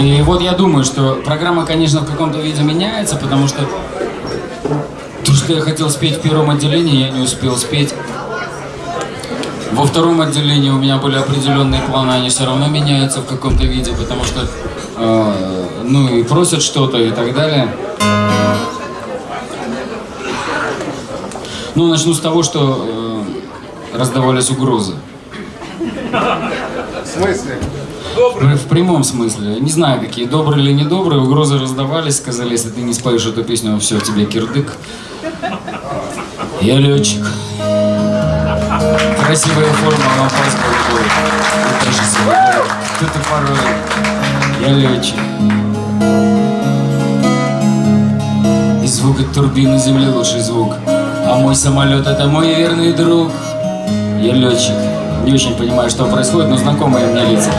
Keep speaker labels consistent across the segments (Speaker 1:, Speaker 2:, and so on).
Speaker 1: И вот я думаю, что программа, конечно, в каком-то виде меняется, потому что то, что я хотел спеть в первом отделении, я не успел спеть. Во втором отделении у меня были определенные планы, они все равно меняются в каком-то виде, потому что, э, ну, и просят что-то и так далее. Ну, начну с того, что э, раздавались угрозы.
Speaker 2: В смысле?
Speaker 1: В, в прямом смысле. Не знаю, какие добрые или недобрые. Угрозы раздавались, сказали, если ты не споешь эту песню, все, тебе кирдык. Я летчик. Красивая форма же свобода. Кто-то порой. Я летчик. И звук от турбины земли лучший звук. А мой самолет это мой верный друг. Я летчик. Не очень понимаю, что происходит, но знакомые мне лица.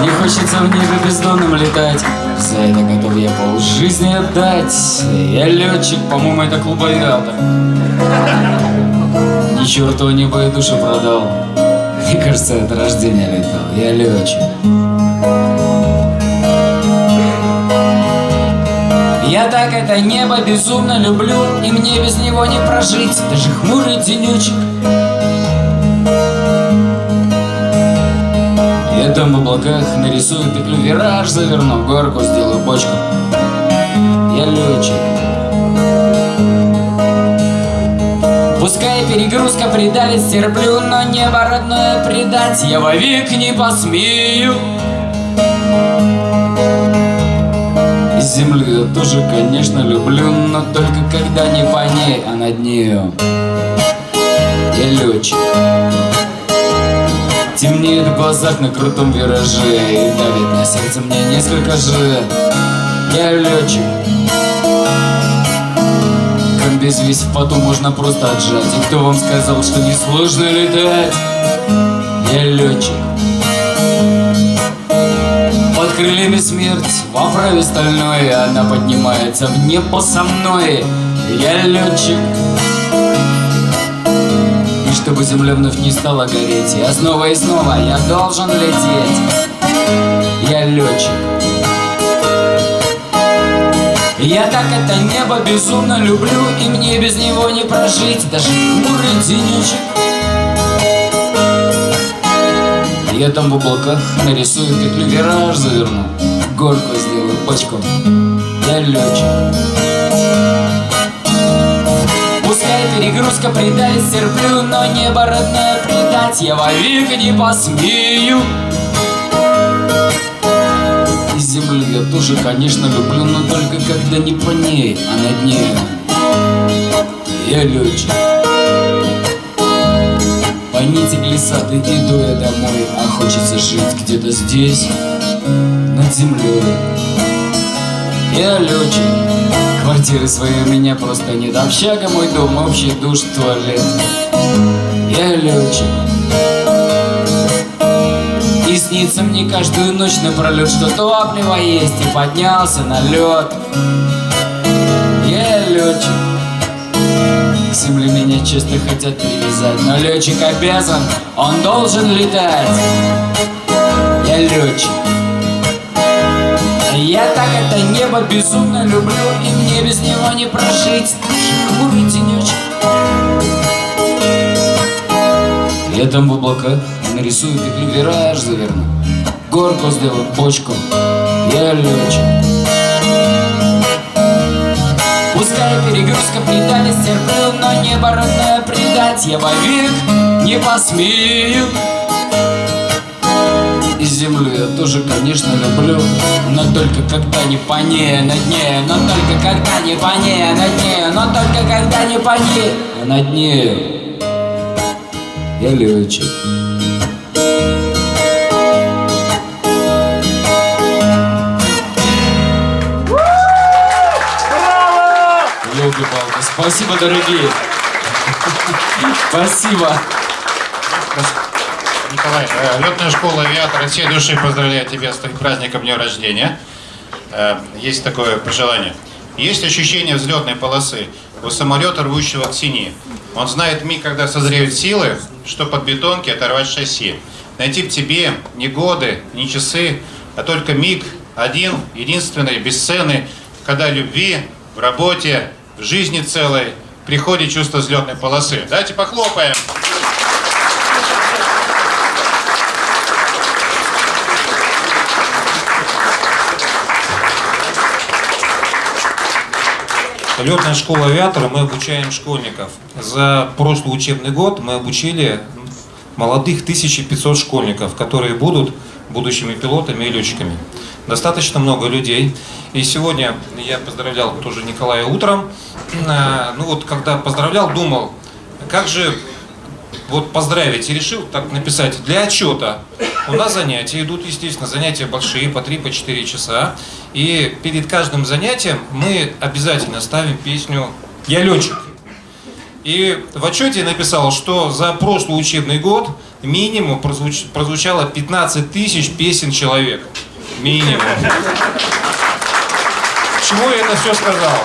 Speaker 1: Мне хочется в небе бездонным летать. За это готов я пол жизни отдать. Я летчик, по-моему, это клуб авиатор. Ни черту небо и душу продал. Мне кажется, это рождение летал. Я летчик. Я так это небо безумно люблю И мне без него не прожить Даже хмурый денечек Я там в облаках нарисую петлю Вираж заверну, горку сделаю бочку. Я летчик. Пускай перегрузка придавит, терплю Но небо родное предать. Я вовек не посмею. Землю я тоже, конечно, люблю Но только когда не по ней, а над нею. Я летчик Темнеет в глазах на крутом вираже И давит на сердце мне несколько же. Я летчик. Комбез весь в поту можно просто отжать? И кто вам сказал, что не сложно летать? Я летчик. Крыльями смерть В оправе стальной Она поднимается в небо со мной. Я летчик чтобы земля вновь не стала гореть. Я снова и снова я должен лететь. Я летчик. Я так это небо безумно люблю И мне без него не прожить. Даже хмурый денечек. Я там в облаках нарисую петлю вираж заверну. Горку сделаю бочку Я летчик Пускай перегрузка придавит, терплю Но небо родное предать я вовек не посмею. И землю я тоже, конечно, люблю Но только когда не по ней, а над нею Я летчик. Нити глиссады иду я домой А хочется жить где-то здесь, над землей Я летчик, квартиры своей у меня просто нет. Общага мой дом, общий душ, туалет. Я летчик. И снится мне каждую ночь напролет Что топливо есть и поднялся на лед Я летчик. К земле меня часто хотят привязать Но летчик обязан, он должен летать. Я летчик Я так это небо безумно люблю И мне без него не прожить. Даже хмурый Я там в облаках нарисую петлю вираж заверну. Горку сделаю, почку Я летчик Пускай перегрузка предали терплю, но небо родное предать я вовек не посмею И землю я тоже, конечно, люблю Но только когда не по ней, на дне Но только когда не по ней, на дне Но только когда не по ней, а над нею Я летчик. Спасибо, дорогие. Спасибо.
Speaker 3: Николай, э, летная школа авиатора всей души поздравляет тебя с твоим праздником дня рождения. Э, есть такое пожелание. Есть ощущение взлетной полосы у самолета, рвущего к сине. Он знает миг, когда созреют силы, что под бетонки оторвать шасси. Найти в тебе не годы, не часы, а только миг, один, единственный, бесценный, когда любви, в работе, в жизни целой приходит чувство взлетной полосы. Давайте похлопаем.
Speaker 2: Летная школа авиатора, мы обучаем школьников. За прошлый учебный год мы обучили молодых 1500 школьников, которые будут будущими пилотами и летчиками. Достаточно много людей. И сегодня я поздравлял тоже Николая утром. А, Ну вот, когда поздравлял, думал, как же вот поздравить и решил так написать для отчета. У нас занятия идут, естественно, занятия большие, по 3, по 4 часа. И перед каждым занятием мы обязательно ставим песню «Я летчик». И в отчете я написал, что за прошлый учебный год минимум прозвуч- прозвучало 15 тысяч песен человек. Минимум. Чему я это все сказал?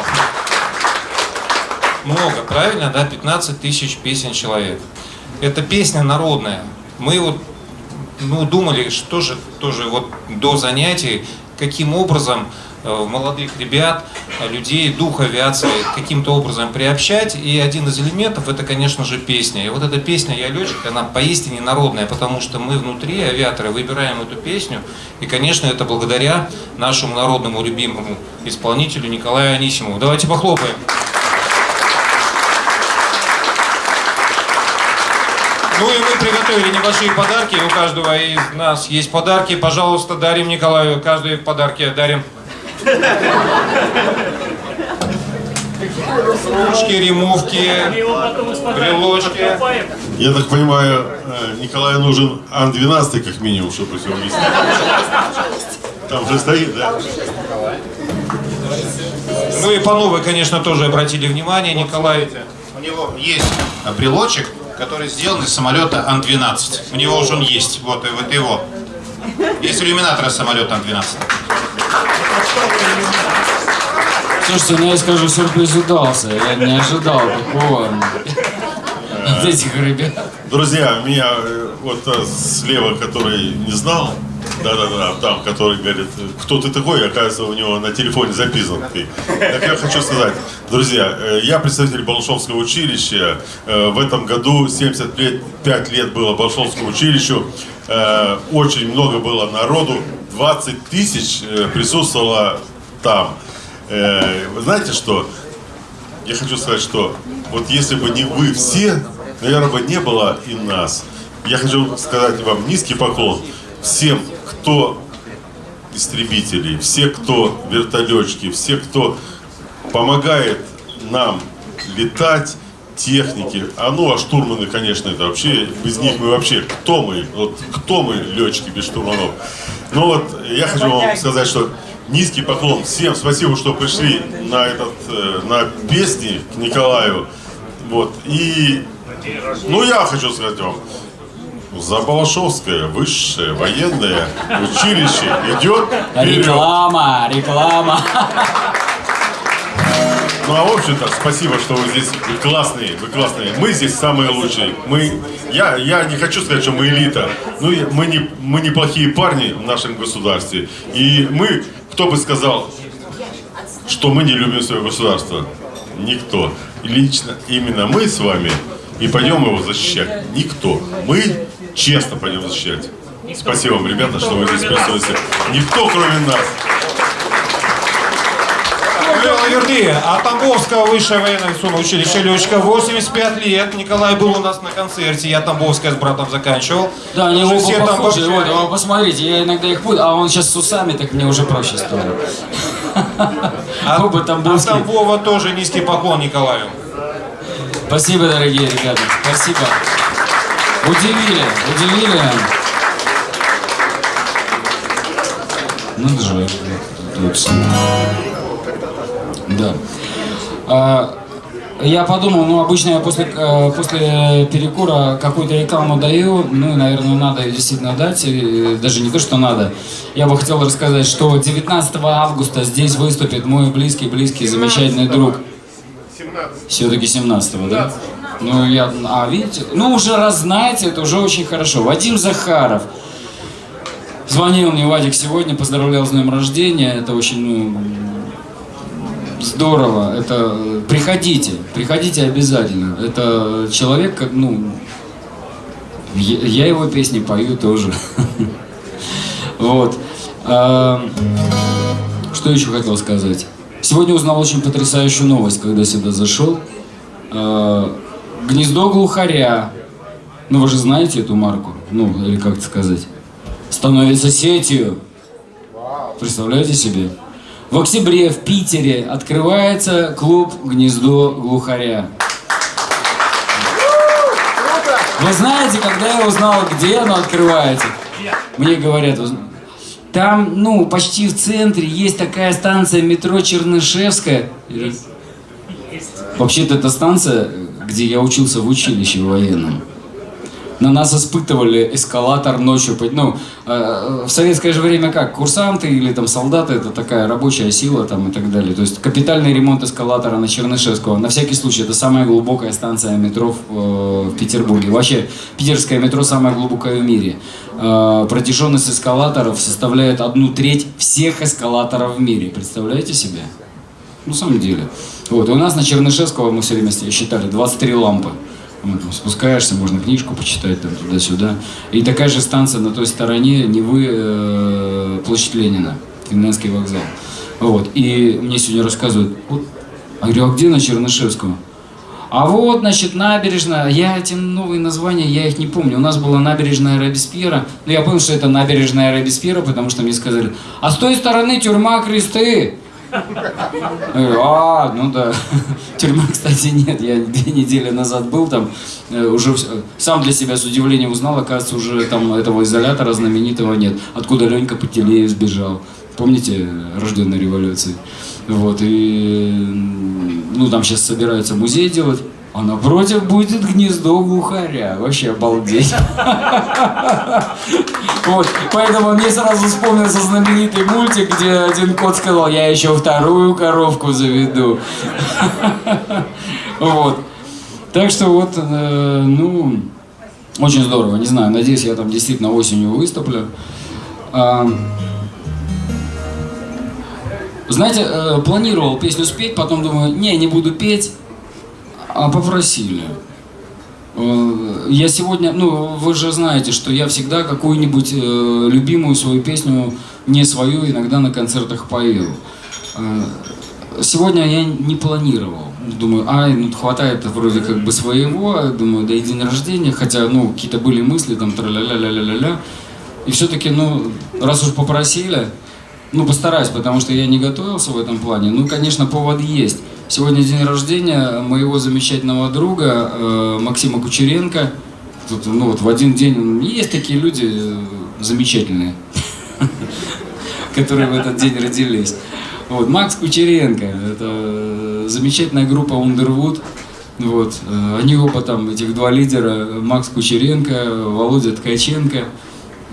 Speaker 2: Много, правильно, да? 15 тысяч песен человек. Это песня народная. Мы вот ну, думали, что же тоже вот до занятий, каким образом э, молодых ребят, э, людей, дух авиации каким-то образом приобщать. И один из элементов это, конечно же, песня. И вот эта песня «Я летчик», она поистине народная, потому что мы внутри, авиаторы, выбираем эту песню. И, конечно, это благодаря нашему народному любимому исполнителю Николаю Анисимову. Давайте похлопаем. Ну и мы приготовили небольшие подарки. У каждого из нас есть подарки. Пожалуйста, дарим Николаю. Каждый подарки дарим. Ручки, ремовки, брелочки.
Speaker 4: Я так понимаю, э, Николаю нужен Ан-12 как минимум, чтобы все вместе. Там же стоит, да?
Speaker 2: Ну и по новой, конечно, тоже обратили внимание. Николай
Speaker 3: У него есть брелочек, который сделан из самолета Ан-12. У него уже он есть. Вот, и вот его. Есть иллюминатор самолета Ан-12.
Speaker 1: Слушайте, ну я скажу, сюрприз удался. Я не ожидал такого от этих ребят.
Speaker 4: Друзья, меня э, вот э, слева, который не знал, да-да-да, там, который говорит, кто ты такой, оказывается, у него на телефоне записан ты. Так я хочу сказать, друзья, э, я представитель Балашовского училища. Э, В этом году 75 лет было Балашовскому училищу. Э, Очень много было народу. 20 тысяч присутствовало там. Вы знаете что? Я хочу сказать, что вот если бы не вы все, наверное, бы не было и нас. Я хочу сказать вам низкий поклон всем, кто истребители, все, кто вертолетчики, все, кто помогает нам летать, техники. А ну, а штурманы, конечно, это вообще, без них мы вообще, кто мы? Вот кто мы, летчики, без штурманов? Ну вот, я хочу вам сказать, что низкий поклон всем, спасибо, что пришли на этот, э, на песни к Николаю. Вот, и, ну, я хочу сказать вам, за Балашовское высшее военное училище идет вперед.
Speaker 1: Реклама, реклама.
Speaker 4: Ну а в общем-то, спасибо, что вы здесь вы классные, вы классные. Мы здесь самые лучшие. Мы, я, я не хочу сказать, что мы элита. Ну, мы не, мы неплохие парни в нашем государстве. И мы, кто бы сказал, что мы не любим свое государство? Никто. Лично именно мы с вами и пойдем его защищать. Никто. Мы честно пойдем защищать. Спасибо вам, ребята, что вы здесь присутствуете. Никто, кроме нас.
Speaker 2: Лева Юрди, от Тамбовского высшее военно-авиационное училище летчика, 85 лет. Николай был у нас на концерте, я Тамбовское с братом заканчивал.
Speaker 1: Да, они
Speaker 2: Уже
Speaker 1: оба
Speaker 2: все там
Speaker 1: похожи. Вот, вы посмотрите, я иногда их путаю, а он сейчас с усами, так мне уже проще стало.
Speaker 2: А,
Speaker 1: Оба
Speaker 2: а
Speaker 1: тамбовские.
Speaker 2: Тамбова тоже низкий поклон Николаю.
Speaker 1: Спасибо, дорогие ребята, спасибо. Удивили, удивили. Надо же, тут. Да. А, Я подумал, ну обычно я после, э, после перекура какую-то рекламу даю, ну, наверное, надо действительно дать, и даже не то, что надо. Я бы хотел рассказать, что 19 августа здесь выступит мой близкий-близкий, замечательный друг. Все-таки 17-го, да? Ну, я, а видите, ну, уже раз знаете, это уже очень хорошо. Вадим Захаров, Звонил мне Вадик сегодня, поздравлял с днем рождения. Это очень ну, здорово. Это приходите, приходите обязательно. Это человек, как ну, я, его песни пою тоже. Вот. А, Что еще хотел сказать? Сегодня узнал очень потрясающую новость, когда сюда зашел. Гнездо глухаря. Ну, вы же знаете эту марку? Ну, или как это сказать? Становится сетью. Представляете себе? В октябре в Питере открывается клуб «Гнездо глухаря». Вы знаете, когда я узнал, где оно открывается? Мне говорят, «Уз- там, ну, почти в центре есть такая станция метро Чернышевская. Вообще-то это станция, где я учился в училище военном. На нас испытывали эскалатор ночью. Ну, э, в советское же время как? Курсанты или там солдаты, это такая рабочая сила там и так далее. То есть капитальный ремонт эскалатора на Чернышевского. На всякий случай, это самая глубокая станция метро в, э, Петербурге. Вообще, питерское метро самое глубокое в мире. Э, протяженность эскалаторов составляет одну треть всех эскалаторов в мире. Представляете себе? Ну, на самом деле. Вот, и у нас на Чернышевского мы все время считали 23 лампы. Вот, спускаешься, можно книжку почитать там туда-сюда. И такая же станция на той стороне Невы, э, площадь Ленина, Финляндский вокзал. Вот, и мне сегодня рассказывают, вот, а я говорю, а где на Чернышевского? А вот, значит, набережная, я эти новые названия, я их не помню. У нас была набережная Робеспьера, но я понял, что это набережная Робеспьера, потому что мне сказали, а с той стороны тюрьма Кресты. А, ну да. Тюрьмы, кстати, нет. Я две недели назад был там, э, уже сам для себя с удивлением узнал, оказывается, уже там этого изолятора знаменитого нет. Откуда Ленька Пателеев сбежал. Помните, рожденной революции? Вот, и ну там сейчас собираются музей делать, а напротив будет гнездо глухаря. Вообще обалдеть. Вот, поэтому мне сразу вспомнился знаменитый мультик, где один кот сказал, я еще вторую коровку заведу. Вот. Так что вот, э, ну, очень здорово, не знаю, надеюсь, я там действительно осенью выступлю. А, Знаете, э, планировал песню спеть, потом думаю, не, не буду петь, а попросили. Э, Я сегодня, ну, вы же знаете, что я всегда какую-нибудь э, любимую свою песню, не свою, иногда на концертах пою. Э, Сегодня я не планировал. Думаю, ай, ну хватает вроде как бы своего, думаю, да и день рождения, хотя, ну, какие-то были мысли, там, тра-ля-ля-ля-ля-ля. И все-таки, ну, раз уж попросили, ну, постараюсь, потому что я не готовился в этом плане. Ну, конечно, повод есть. Сегодня день рождения моего замечательного друга э, Максима Кучеренко. Тут, ну, вот в один день есть такие люди э, замечательные, которые в этот день родились. Вот, Макс Кучеренко, это э, замечательная группа Underwood. Вот, э, они оба там, этих два лидера, Макс Кучеренко, Володя Ткаченко.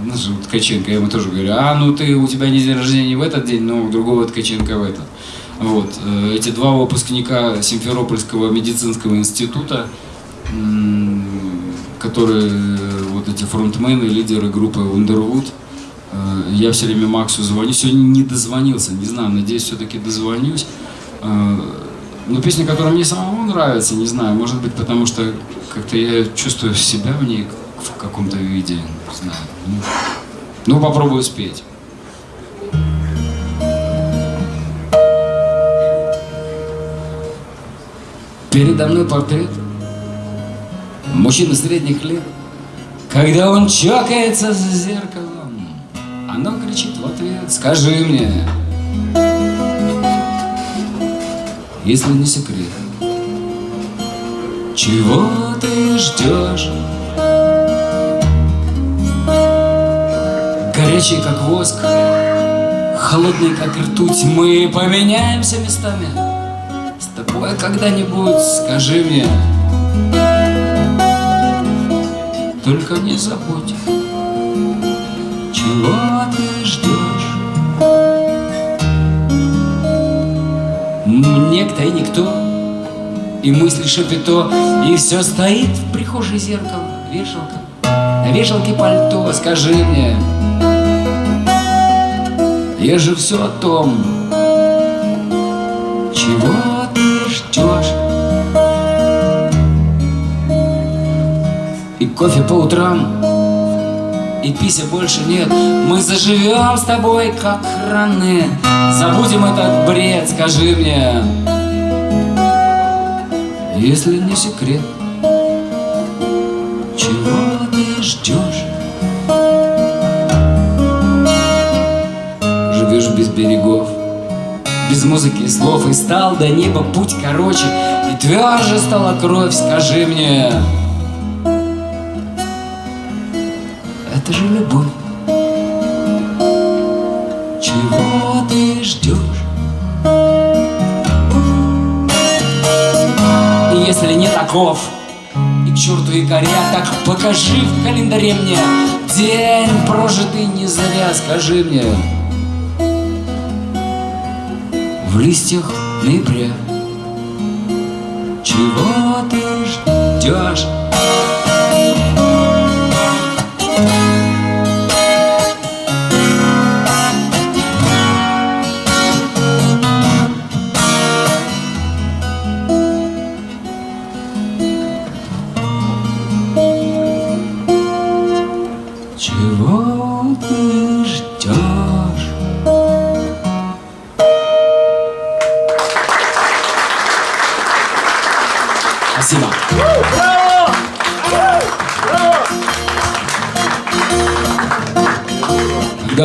Speaker 1: Ну, Ткаченко, я ему тоже говорю, а ну ты, у тебя не день рождения не в этот день, но у другого Ткаченко в этот. Вот, э, эти два выпускника Симферопольского медицинского института, которые э, вот эти фронтмены, лидеры группы Underwood, Э, Я все время Максу звоню. Сегодня не дозвонился, не знаю, надеюсь, все-таки дозвонюсь. Но песня, которая мне самому нравится, не знаю, может быть, потому что как-то я чувствую себя в ней в каком-то виде, не знаю. Ну, Ну, попробую спеть. Передо мной портрет мужчины средних лет. Когда он чокается за зеркалом, оно кричит в ответ, скажи мне, если не секрет, чего ты ждешь? Горячий, как воск, холодный, как ртуть, мы поменяемся местами. Тобой когда-нибудь скажи мне, только не забудь, чего ты ждешь. Некто и никто, и мысли шапито, и все стоит в прихожей зеркало, вешалка, на вешалке пальто, скажи мне, Я же все о том, чего И кофе по утрам, и пися больше нет. Мы заживем с тобой, как раны. Забудем этот бред, скажи мне, если не секрет, чего ты ждешь? Живешь без берегов, без музыки и слов, и стал до неба путь короче, и тверже стала кровь, скажи мне. Это же любовь. Чего ты ждешь? И если не таков, и к черту и горя, так покажи в календаре мне день прожитый не зря, скажи мне. В листьях ноября Чего ты ждешь? Чего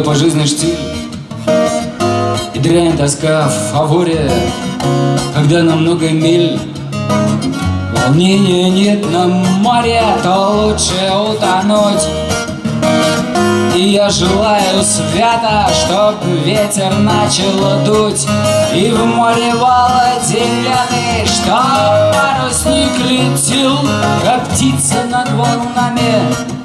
Speaker 1: По жизни штиль И дрянь тоска в фаворе Когда на много миль Волнения нет на море То лучше утонуть. И я желаю свято, чтоб ветер начал дуть. И в море вала зеленый, чтоб парусник летел Как птица над волнами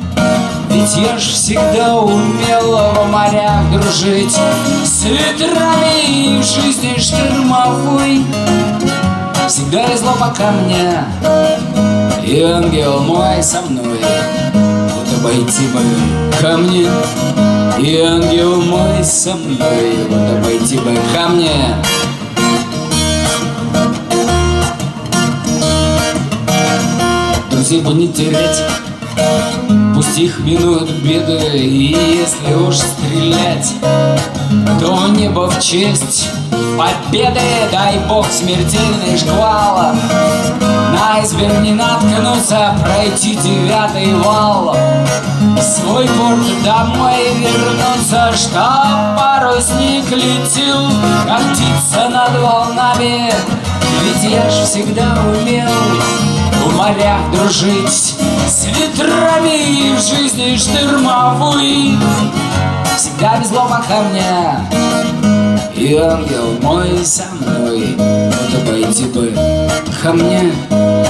Speaker 1: Ведь я ж всегда умел в морях дружить. С ветрами и в жизни штормовой Всегда везло пока мне И ангел мой со мной. Вот обойти бы ко мне И ангел мой со мной. Вот обойти бы ко мне Друзей бы не терять Пусть их минуют беды И если уж стрелять То небо в честь победы. Дай бог смертельный шквал На айсберг не наткнуться Пройти девятый вал. Свой порт домой вернуться Чтоб парусник летел. Как птица над волнами Ведь я ж всегда умел в морях дружить С ветрами и в жизни штормовой Всегда везло пока мне. И ангел мой со мной. Вот обойти бы ко мне.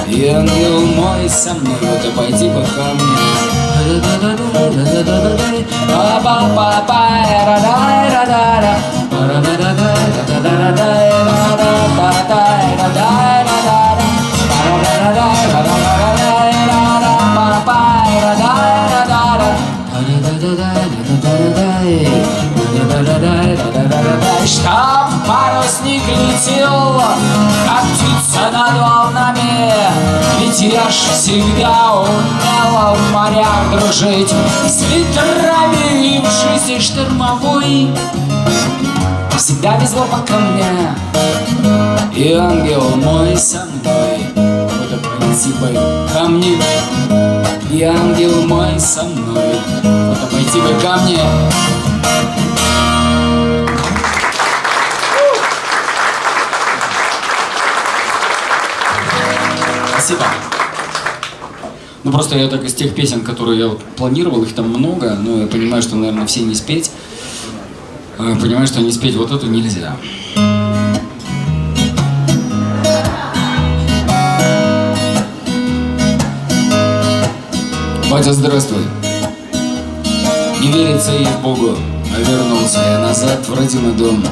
Speaker 1: И ангел мой со мной. Вот обойти бы ко мне Штаб парусник летел, как птица над волнами. Ведь я ж всегда умела в морях дружить С ветрами и в жизни штормовой. Всегда везло пока мне. И ангел мой со мной. Вот бы ко мне. И ангел мой со мной обойти бы ко мне Спасибо. Ну просто я так из тех песен, которые я вот планировал, их там много, но я понимаю, что, наверное, все не спеть. Э, Понимаю, что не спеть вот эту нельзя. Батя, здравствуй. Не верится ей Богу, а вернулся я назад в родимый дом.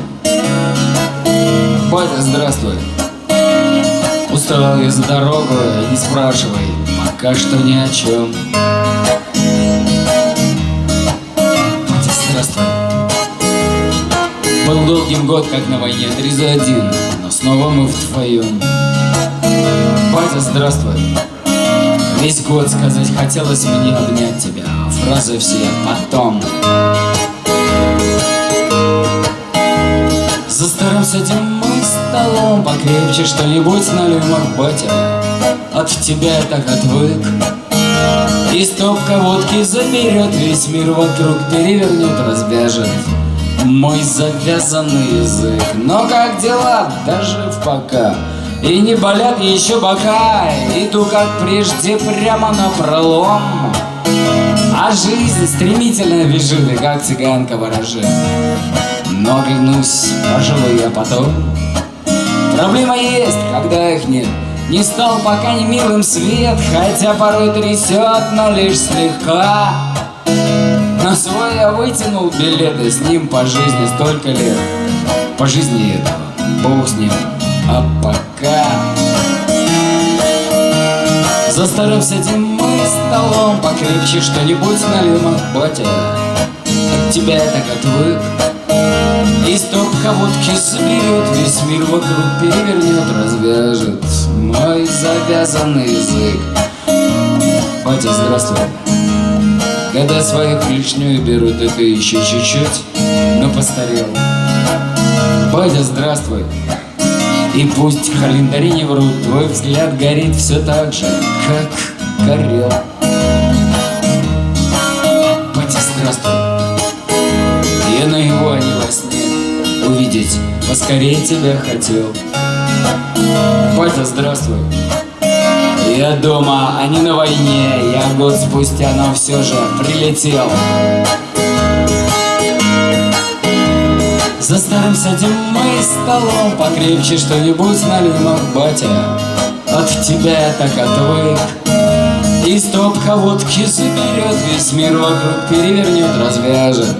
Speaker 1: Батя, здравствуй. Устал я за дорогу, не спрашивай, пока что ни о чем. Батя, здравствуй. Был долгим год, как на войне, три за один, но снова мы вдвоем. Батя, здравствуй. Весь год сказать хотелось мне обнять тебя, фразы все потом. За старым садим мы столом Покрепче что-нибудь налимок, батя От тебя я так отвык. И стопка водки заберет Весь мир вокруг перевернет, развяжет Мой завязанный язык. Но как дела, даже в пока. И не болят еще бока. Иду как прежде прямо на пролом а жизнь стремительно бежит, и как цыганка ворожит. Но оглянусь, пожалуй, я потом. Проблема есть, когда их нет. Не стал пока не милым свет, хотя порой трясет, но лишь слегка. На свой я вытянул билеты, с ним по жизни столько лет. По жизни этого, бог с ним, а пока... За старым сидим мы столом Покрепче что-нибудь налим от батя От тебя я так отвык И стопка водки соберет Весь мир вокруг перевернет Развяжет мой завязанный язык. Батя, здравствуй. Когда своих лишнюю берут Это еще чуть-чуть, но постарел. Батя, здравствуй. И пусть календари не врут, твой взгляд горит все так же, как горел. На его, а не во сне увидеть поскорее тебя хотел. Батя, здравствуй. Я дома, а не на войне, я год спустя, но все же прилетел. За старым сядем мы столом Покрепче что-нибудь налим, батя От тебя я так отвык И стопка водки заберет Весь мир вокруг перевернет, развяжет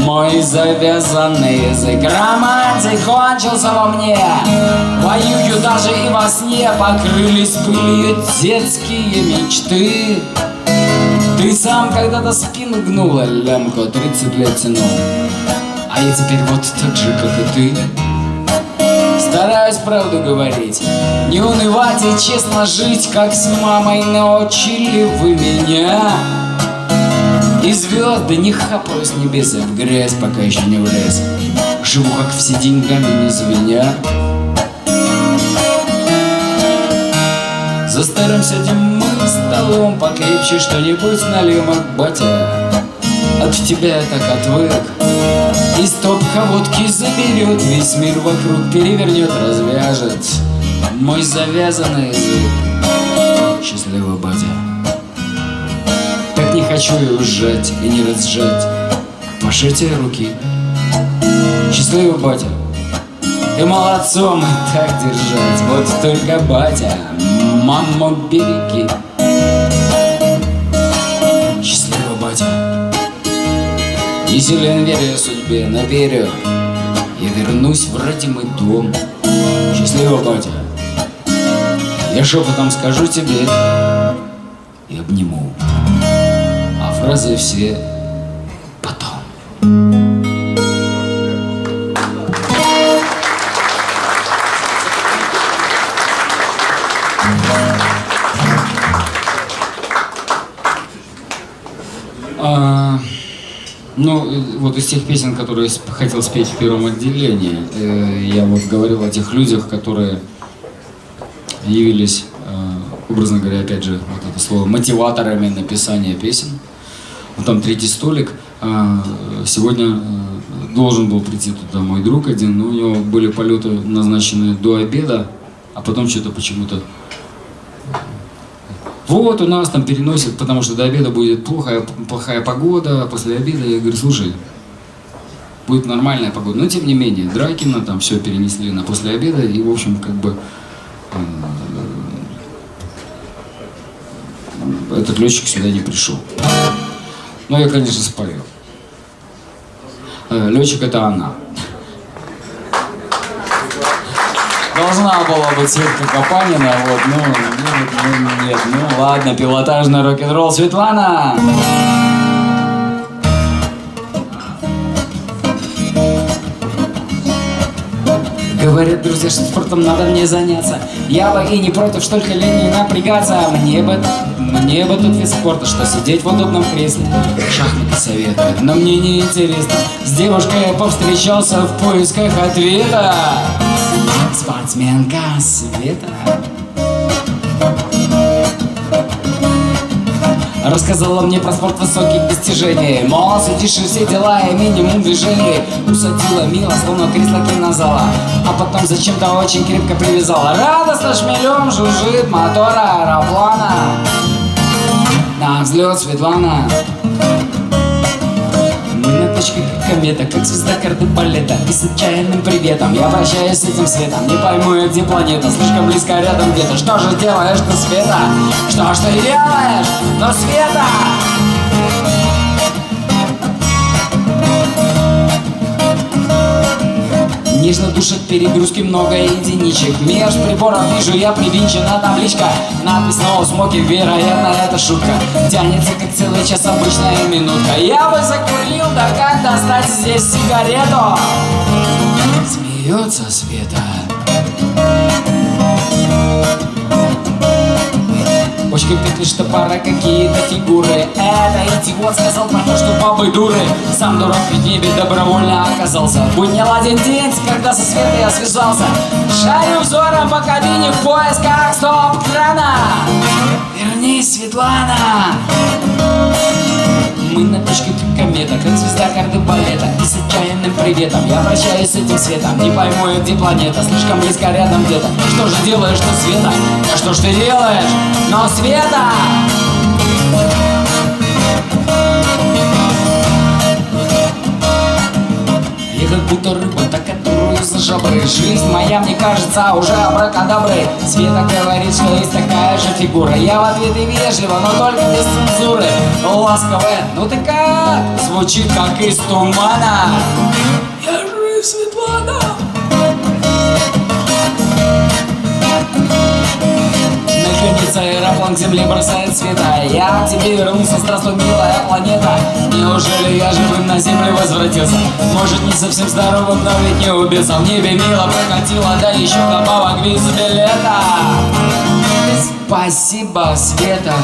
Speaker 1: мой завязанный язык Романтик кончился во мне. Воюю даже и во сне Покрылись пылью детские мечты. Ты сам когда-то спину гнула Лямку 30 лет тянул а я теперь вот так же, как и ты. Стараюсь правду говорить Не унывать и честно жить Как с мамой научили вы меня И звезды не хапаю с небес В грязь пока еще не влез Живу как все деньгами не звеня. За старым сядем мы столом Покрепче что-нибудь налим, батя. От тебя я так отвык. И стопка водки заберет Весь мир вокруг перевернет, развяжет Мой завязанный язык. Счастливый батя хочу и ужать, и не разжать. Пожатие руки. Счастливый батя. Ты молодцом так держать. Вот только батя Маму береги. Счастливый батя. Не силен верю судьбе, но верю Я вернусь в родимый дом. Счастливо, батя. Я шепотом скажу тебе Фразы все потом А, ну, вот из тех песен, которые хотел спеть в первом отделении, э, я вот говорил о тех людях, которые явились, э, образно говоря, опять же, вот это слово, мотиваторами написания песен. Вот там третий столик. Сегодня должен был прийти туда мой друг один, но у него были полеты назначены до обеда, а потом что-то почему-то вот у нас там переносят, потому что до обеда будет плохая, плохая погода, после обеда я говорю, слушай, будет нормальная погода. Но тем не менее, Дракина там все перенесли на после обеда, и в общем как бы э, этот летчик сюда не пришел. Но я, конечно, спою. Э, летчик это она. Должна была быть Светка Капанина, вот, ну, нет, ну, нет, ну, ладно, пилотажный рок-н-ролл Светлана! друзья, что спортом надо мне заняться. Я бы и не против, что лень не напрягаться. Мне бы, мне бы тут вид спорта, что сидеть в удобном кресле. Шахматы советуют, но мне не интересно. С девушкой я повстречался в поисках ответа. Спортсменка Света. Рассказала мне про спорт высоких достижений Мол, сидишь и все дела и минимум движений Усадила мило, словно кресло кинозала А потом зачем-то очень крепко привязала Радостно шмелем жужжит мотор аэроплана На взлет Светлана как комета, как звезда карты балета И с отчаянным приветом я прощаюсь с этим светом Не пойму я, где планета, слишком близко рядом где-то Что же делаешь ты, Света? Что ж ты делаешь? Но Света! Нежно душат перегрузки много единичек. Меж приборов вижу я привинчена табличка. Надпись «No smoking», вероятно, это шутка. Тянется как целый час обычная минутка. Я бы закурил, да как достать здесь сигарету? Смеется Света Почкой петли, что пора какие-то фигуры. Это идиот сказал про то, что бабы дуры. Сам дурак в небе добровольно оказался Будь не ладен день, когда со Светой я связался. Шарю взором по кабине в поисках стоп-крана. Вернись, Светлана мы на точке комета, как звезда балета И с отчаянным приветом я прощаюсь с этим светом Не пойму я, где планета, слишком близко рядом где-то Что же делаешь ты, Света? А что ж ты делаешь? Но Света! Я как будто рыба, за жабры. Жизнь моя, мне кажется, уже абракадабры. Света говорит, что есть такая же фигура. Я в ответ и вежливо, но только без цензуры. Ласковая, ну ты как? Звучит как из тумана Наконец аэроплан к земле бросает света Я к тебе вернулся, здравствуй, милая планета Неужели я живым на землю возвратился? Может, не совсем здоровым, но ведь не убился В небе мило прокатило, да еще добавок виз билета Спасибо, Света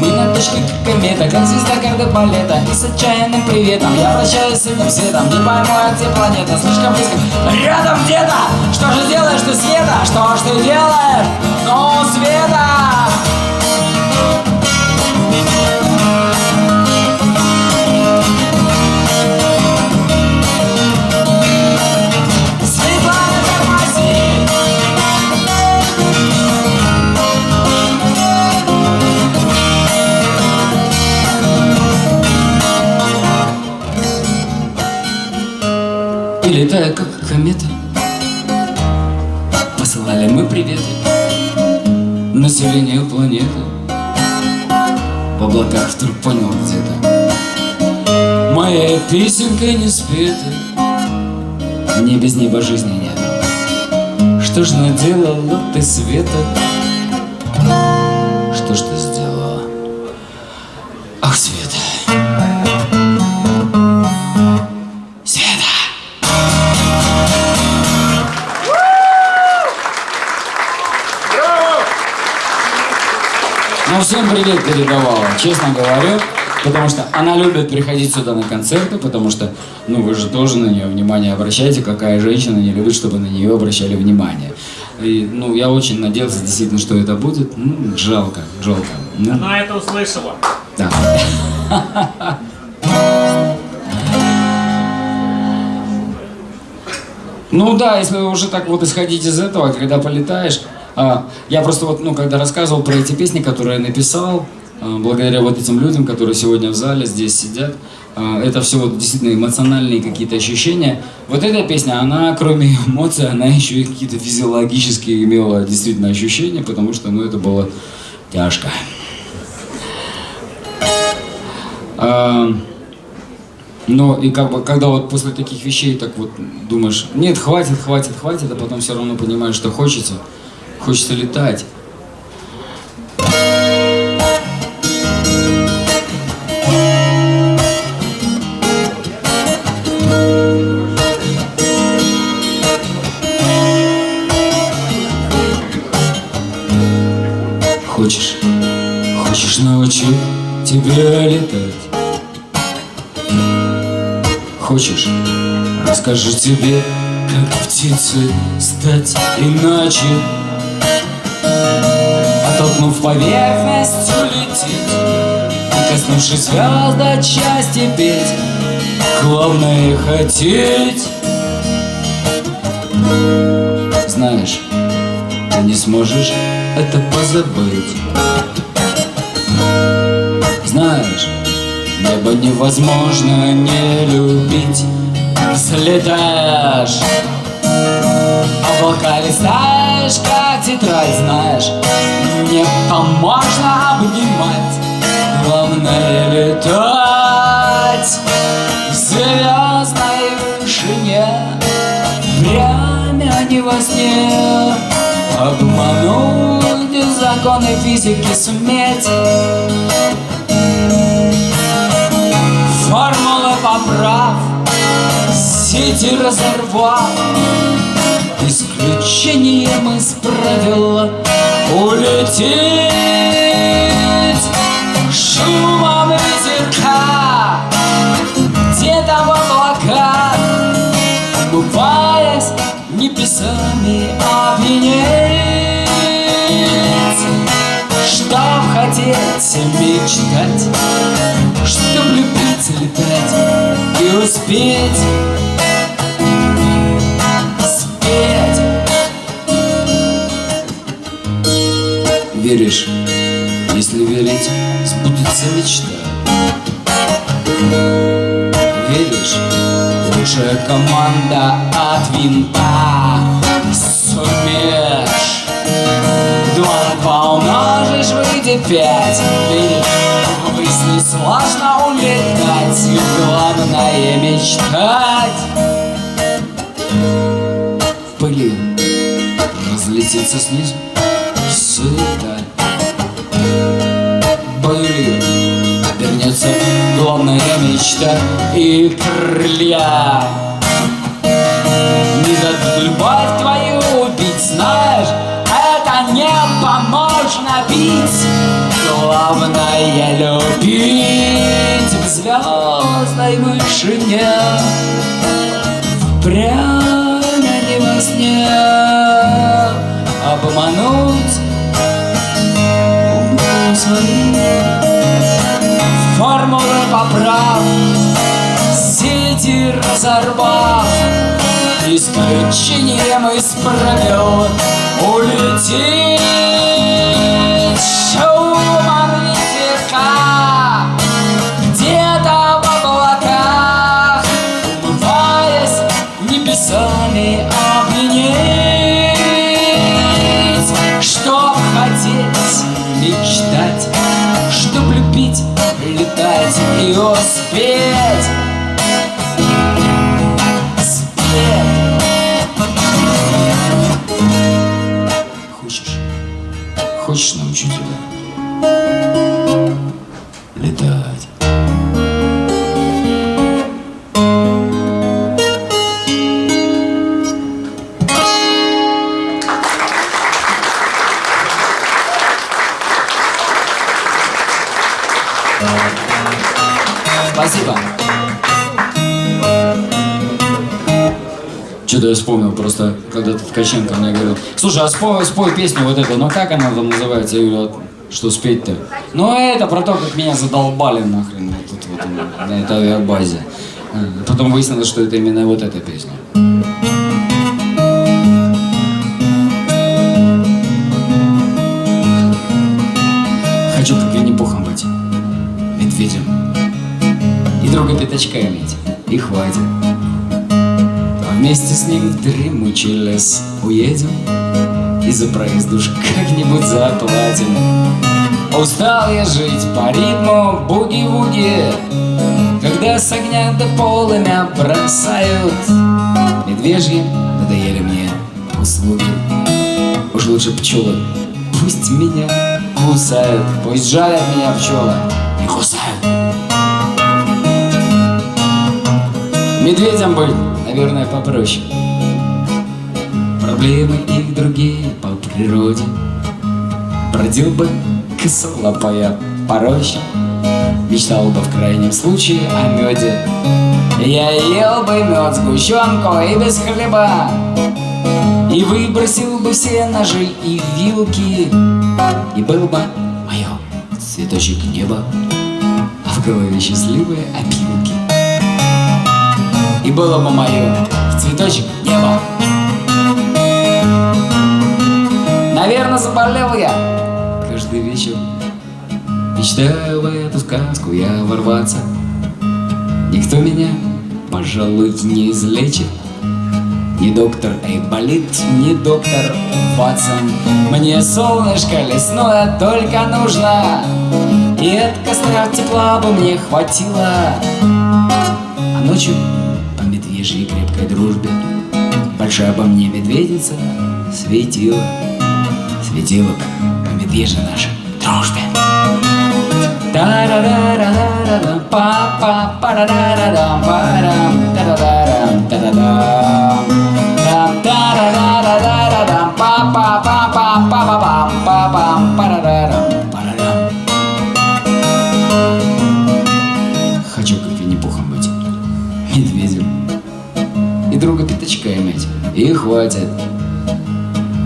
Speaker 1: мы на точке как комета, как звезда карты балета И с отчаянным приветом я прощаюсь с этим светом Не пойму я, где планета, слишком близко Рядом где-то! Что же делаешь ты, Света? Что ж ты делаешь? Ну, Света! И летая как комета Посылали мы приветы Населению планеты. В облаках вдруг понял где-то. Моя песенка не спета. Мне без неба жизни нет. Что ж наделала ты, Света? Всем привет передавала, честно говорю. Потому что она любит приходить сюда на концерты, потому что, ну, вы же тоже на нее внимание обращаете, какая женщина не любит, чтобы на нее обращали внимание. И, ну, я очень надеялся действительно, что это будет. Ну, жалко, жалко. Ну,
Speaker 5: Она это услышала.
Speaker 1: да. Ну да, если уже так вот исходить из этого, когда полетаешь, я просто вот, ну, когда рассказывал про эти песни, которые я написал, а, благодаря вот этим людям, которые сегодня в зале здесь сидят, а, это все вот действительно эмоциональные какие-то ощущения. Вот эта песня, она кроме эмоций, она еще и какие-то физиологические имела действительно ощущения, потому что, ну, это было тяжко. А, но и как бы, когда вот после таких вещей так вот думаешь, нет, хватит, хватит, хватит, а потом все равно понимаешь, что хочется, Хочется летать. Хочешь, хочешь научить тебя летать? Хочешь, расскажу тебе, как птицы стать иначе Оттолкнув поверхность, улететь. И коснувшись звезд от счастья петь Главное хотеть. Знаешь, ты не сможешь это позабыть. Знаешь, небо невозможно не любить. Взлетаешь Облака листаешь, как тетрадь, знаешь. Небо можно обнимать Главное летать В звездной вышине. Время не во сне. Обмануть законы физики суметь. Формулы поправ Сети разорвав Исключением из правил Улететь Шумом ветерка Где-то в облаках Умываясь небесами опьянеть Чтоб хотеть мечтать Чтоб любить летать и успеть Веришь, если верить, сбудется мечта. Веришь, лучшая команда от винта. Сумеешь. Два умножишь, выйдет пять. Веришь, ввысь не сложно улетать. Главное мечтать. В пыли разлететься снизу. Сыта главная мечта И крылья. Не дадут любовь твою убить, знаешь Это небо можно бить Главное любить В звездной вышине. Прямо не во сне Обмануть умы свои Формулы поправ Сети разорвав. Исключением из правил Улететь когда-то Ткаченко мне говорил, слушай, а спой, спой песню вот эту, ну как она там называется? Я говорю, «А что спеть-то? Ну это про то, как меня задолбали нахрен вот тут вот на этой авиабазе. А, Потом выяснилось, что это именно вот эта песня. Хочу как Винни-Пухом быть, медведем, и друга пятачка иметь, и хватит. Вместе с ним в дремучий лес уедем И за проезд уж как-нибудь заплатим. Устал я жить по ритму буги-вуги Когда с огня до полымя бросают. Медвежьи надоели мне услуги. Уж лучше пчелы пусть меня кусают Пусть жалят меня пчелы и кусают. Медведям быть, наверное, попроще. Проблемы их другие по природе. Бродил бы косолапая по. Мечтал бы в крайнем случае о меде Я ел бы мед, сгущенку и без хлеба И выбросил бы все ножи и вилки И был бы мое цветочек неба А в голове счастливые опилки И было бы мое цветочек неба Наверное, заболел я. Каждый вечер Мечтаю в эту сказку я ворваться. Никто меня, пожалуй, не излечит. Ни доктор Эйболит, ни доктор Ватсон. Мне солнышко лесное только нужно. И от костра тепла бы мне хватило. А ночью медвежьей крепкой дружбе. Большая обо мне медведица светила Светила по медвежьей нашей дружбе Та-ра-ра-ра-ра-ра, па-па-па-ра-ра-ра-рам, па-рам, та-ра-ра-рам, та-ра-дам. Там, та-ра-ра-ра-ра-рам, па-па-па-па-па-па-пам, хватит.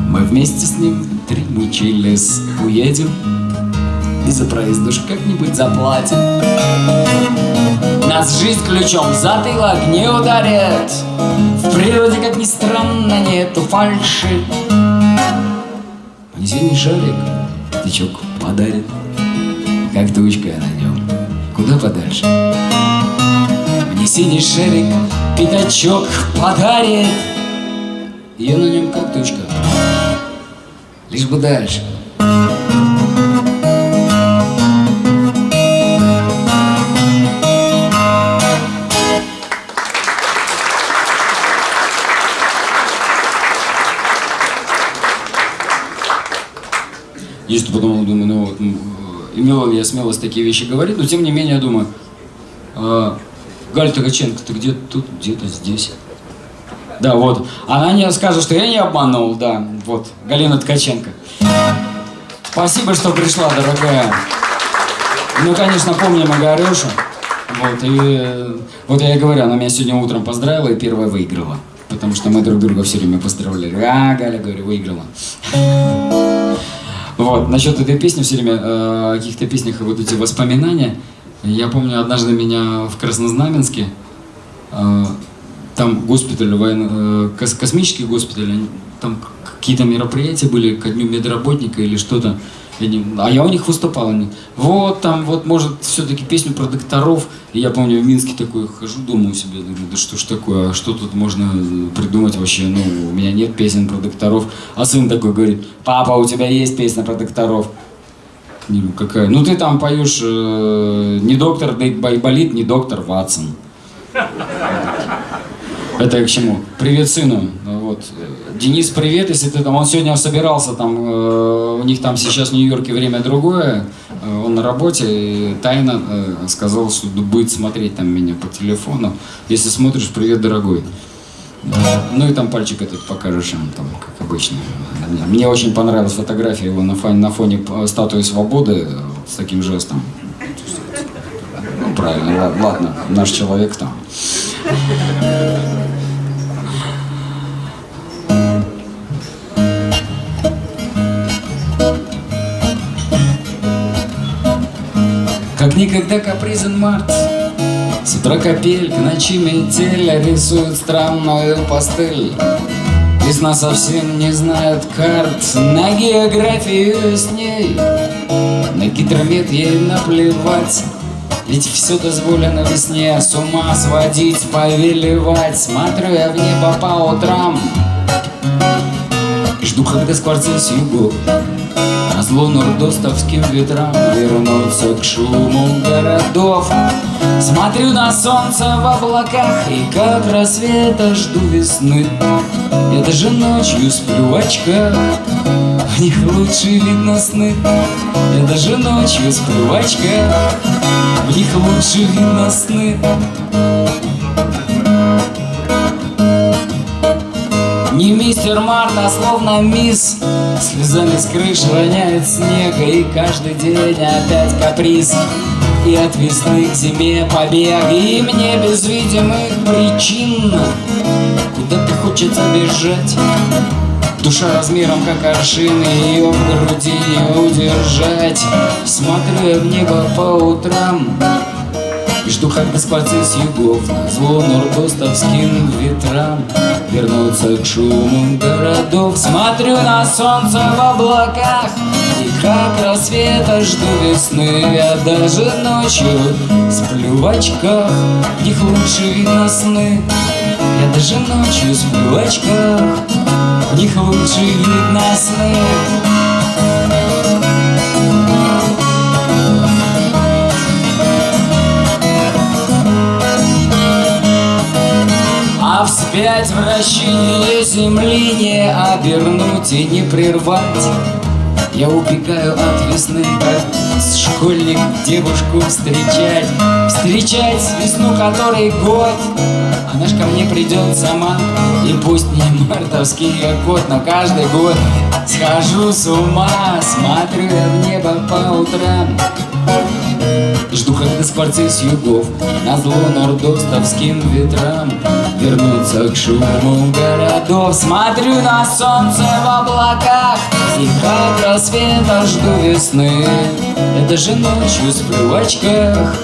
Speaker 1: Мы вместе с ним в дремучий лес уедем, и за проезд уж как-нибудь заплатим. Нас жизнь ключом в затылок не ударит. В природе, как ни странно, нету фальши. Мне синий шарик тычок подарит. Как тучка на нем, куда подальше. Мне синий шарик пятачок подарит Я на нем как тучка Лишь бы дальше Я что подумал, думаю, ну вот, м, имел ли я смелость такие вещи говорить, но тем не менее, я думаю, а, Галя Ткаченко, ты где тут, где-то здесь. Да, вот. Она не скажет, что я не обманул, да, вот, Галина Ткаченко. Спасибо, что пришла, дорогая. Ну, конечно, помним Огарюшу. Вот, и вот я и говорю, она меня сегодня утром поздравила и первая выиграла. Потому что мы друг друга все время поздравляли. А, Галя, говорю, выиграла. Вот, насчет этой песни все время, э, о каких-то песнях вот эти воспоминания. Я помню, однажды меня в Краснознаменске, э, там госпиталь, военно, э, кос- космический госпиталь, там какие-то мероприятия были ко дню медработника или что-то. А я у них выступал. Они, вот там, вот может все-таки песню про докторов. И я помню, в Минске такой хожу, думаю себе, думаю, да что ж такое, а что тут можно придумать вообще? Ну, у меня нет песен про докторов. А сын такой говорит, папа, у тебя есть песня про докторов. Ну какая? Ну ты там поешь э, не доктор Байболит, не доктор Ватсон. Это к чему? Привет сыну. Вот. Денис, привет, если ты там, он сегодня собирался там, э, у них там сейчас в Нью-Йорке время другое, э, он на работе, и тайно э, сказал, что будет смотреть там меня по телефону. Если смотришь, привет, дорогой. Да. Ну и там пальчик этот покажешь им, там, как обычно. Мне очень понравилась фотография его на фоне, на фоне э, статуи свободы э, с таким жестом. Ну, правильно, ла- ладно, наш человек там. Как никогда капризен март. С утра капель, к ночи метель Рисует странную пастель. Весна совсем не знает карт На географию с ней. На гидромет ей наплевать ведь все дозволено весне С ума сводить, повелевать. Смотрю я в небо по утрам. И жду, когда скворцы с югу. Назло нордостовским ветрам Вернуться к шуму городов Смотрю на солнце в облаках И как рассвета жду весны. Я даже ночью сплю в очках В них лучше видно сны. Я даже ночью сплю в очках В них лучше видно сны. Не мистер Март, а словно мисс. Слезами с крыши роняет снег И каждый день опять каприз И от весны к зиме побег. И мне без видимых причин. Куда-то хочется бежать Душа размером как аршин, ее в груди не удержать. Смотрю я в небо по утрам и жду, когда скворцы с югов зло нордостовским ветрам Вернутся к шуму городов. Смотрю на солнце в облаках как рассвета жду весны Я даже ночью сплю в очках В них лучше видно сны. Я даже ночью сплю в очках В них лучше видно сны. А вспять вращение земли не обернуть и не прервать Я убегаю от весны, как школьник девушку встречать. Встречать весну, которой год. Она ж ко мне придет сама И пусть не мартовский год, но каждый год Схожу с ума, смотрю я в небо по утрам. Жду, когда скворцы с югов На зло нордостовским ветрам Вернутся к шуму городов. Смотрю на солнце в облаках И как рассвета жду весны. Я даже ночью сплю в очках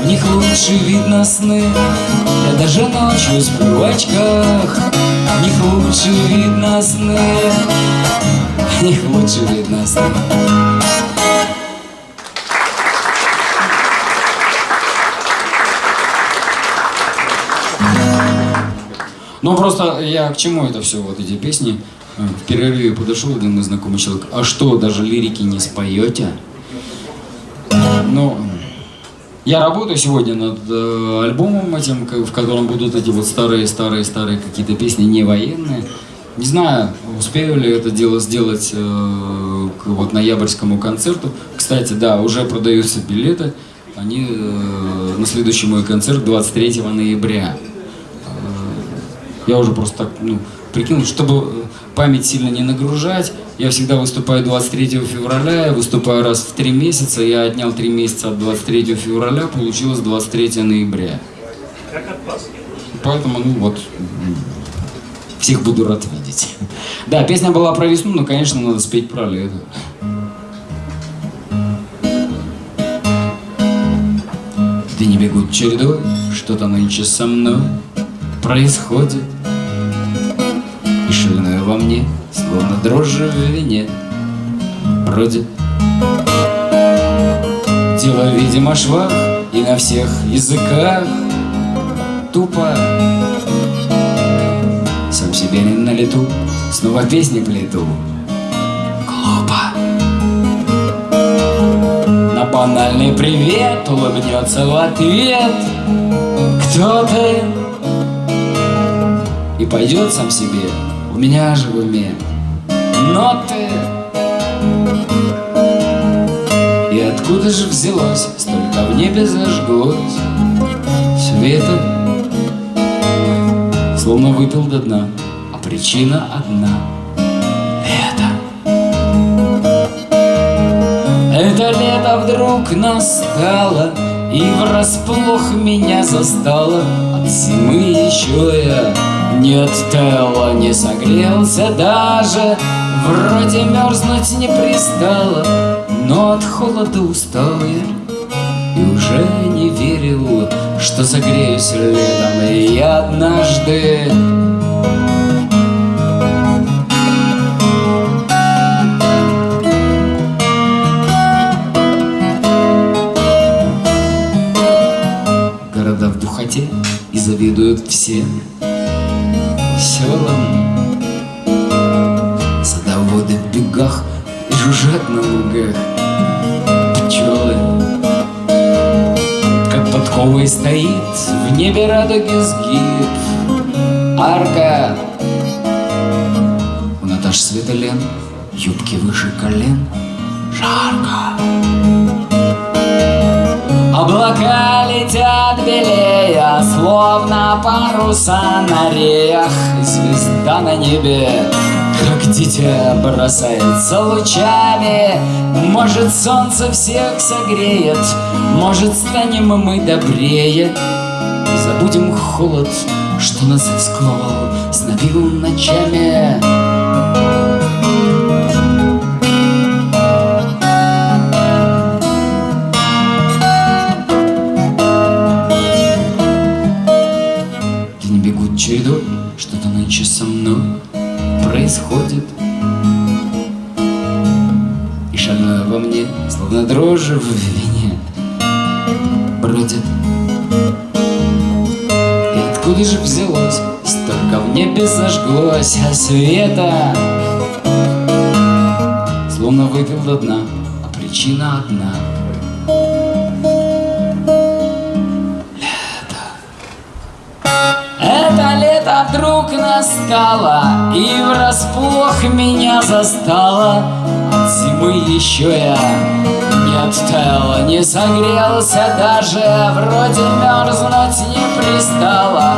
Speaker 1: В них лучше видно сны. Я даже ночью сплю в очках В них лучше видно сны. В них лучше видно сны Ну просто я к чему это все, вот эти песни? Э, В перерыве подошел один мой знакомый человек. А что, даже лирики не споете? Ну, я работаю сегодня над э, альбомом этим, в котором будут эти вот старые-старые-старые какие-то песни, не военные. Не знаю, успею ли это дело сделать э, к вот ноябрьскому концерту. Кстати, да, уже продаются билеты. Они э, на следующий мой концерт 23 ноября. Я уже просто так, ну, прикинул, чтобы э, память сильно не нагружать. Я всегда выступаю 23 февраля, я выступаю раз в три месяца. Я отнял три месяца от 23 февраля, получилось 23 ноября. Поэтому, ну вот, всех буду рад видеть. Да, песня была про весну, но, конечно, надо спеть про лето. Дни бегут чередой, что-то нынче со мной происходит И шальное во мне, словно дрожжи в вине. Бродит Дело, видимо, швах И на всех языках Тупо. Сам себе не на лету Снова песни плету. Глупо. На банальный привет Улыбнется в ответ Кто-то и пойдет сам себе, у меня же в уме ноты. И откуда же взялось, столько в небе зажглось. Света, словно выпил до дна, а причина одна — это. Это лето вдруг настало И врасплох меня застало. От зимы еще я не оттаяла, не согрелся даже. Вроде мерзнуть не пристало Но от холода устал. Я И уже не верил, что загреюсь летом. И я однажды Города в духоте и завидуют всем стоит в небе радуги сгиб. Арка. У Наташи Светолен юбки выше колен. Жарко. Облака летят белее, словно паруса на реях. Звезда на небе, дитя бросается лучами Может солнце всех согреет, может станем мы добрее. И забудем холод, что нас сковал, снобил ночами. Дни бегут чередой, что-то нынче со мной происходит. И шальное во мне, словно дрожжи в вине Бродит. И откуда же взялось, столько в небе зажглось а света Словно выпил до дна, а причина одна настало И врасплох меня застало От зимы еще я не оттаял, не согрелся даже Вроде мерзнуть не пристало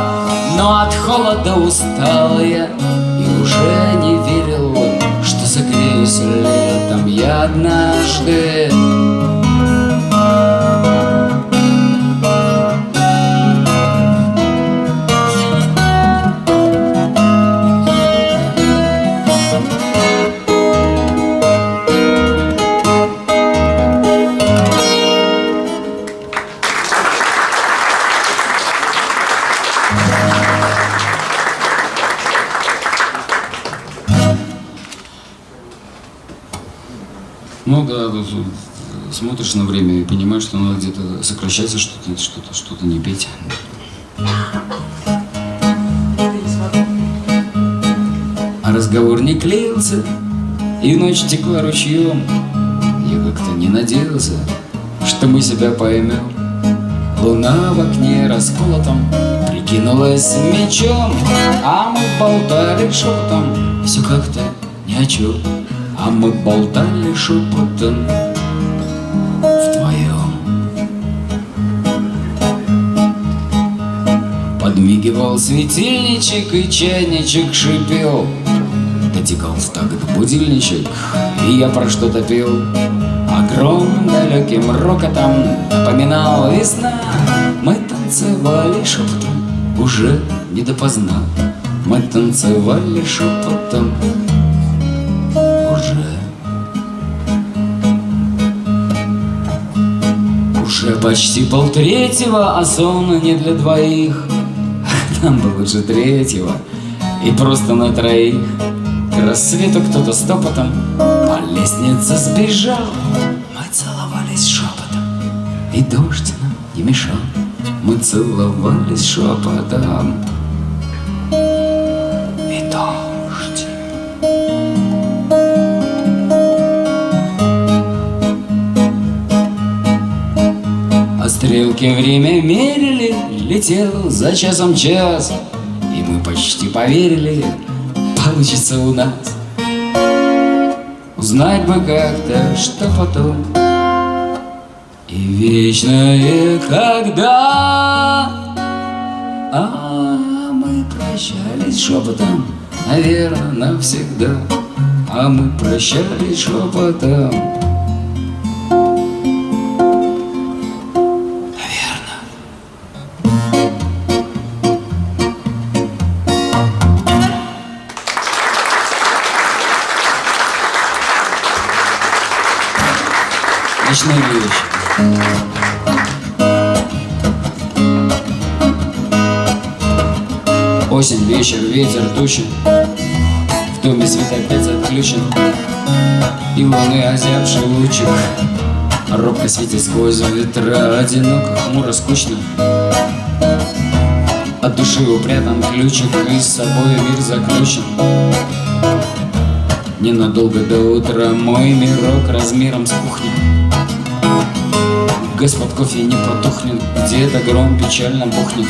Speaker 1: Но от холода устал я И уже не верил, что согреюсь летом. Я однажды Ну да, смотришь на время и понимаешь, что надо где-то сокращаться, что-то, что-то, что-то не петь. А разговор не клеился, и ночь текла ручьем. Я как-то не надеялся, что мы себя поймем. Луна в окне расколотом прикинулась мечом, А мы болтали шепотом, все как-то ни о чем. А мы болтали шепотом вдвоем. Подмигивал светильничек и чайничек шипел. Дотекал в такт будильничек, и я про что-то пел. Огромным далеким рокотом напоминал весна. Мы танцевали шепотом, уже не допоздна. Мы танцевали шепотом, Уже почти полтретьего, а сон не для двоих. Нам бы лучше третьего. И просто на троих. К рассвету кто-то стопотом по лестнице сбежал. Мы целовались шепотом, и дождь нам не мешал. Мы целовались шепотом, стрелки время мерили, летел за часом час И мы почти поверили, получится у нас. Узнать бы как-то, что потом. И вечное когда? А мы прощались шепотом, наверное, навсегда А мы прощались шепотом Ночные вещи. Осень, вечер, ветер, тучи. В доме свет опять отключен И луны озябший лучик Робко светит сквозь ветра. Одиноко, хмуро, скучно. От души упрятан ключик. И с собой мир заключен. Ненадолго до утра Мой мирок размером с кухню Господ кофе не потухнет Где-то гром печально бухнет?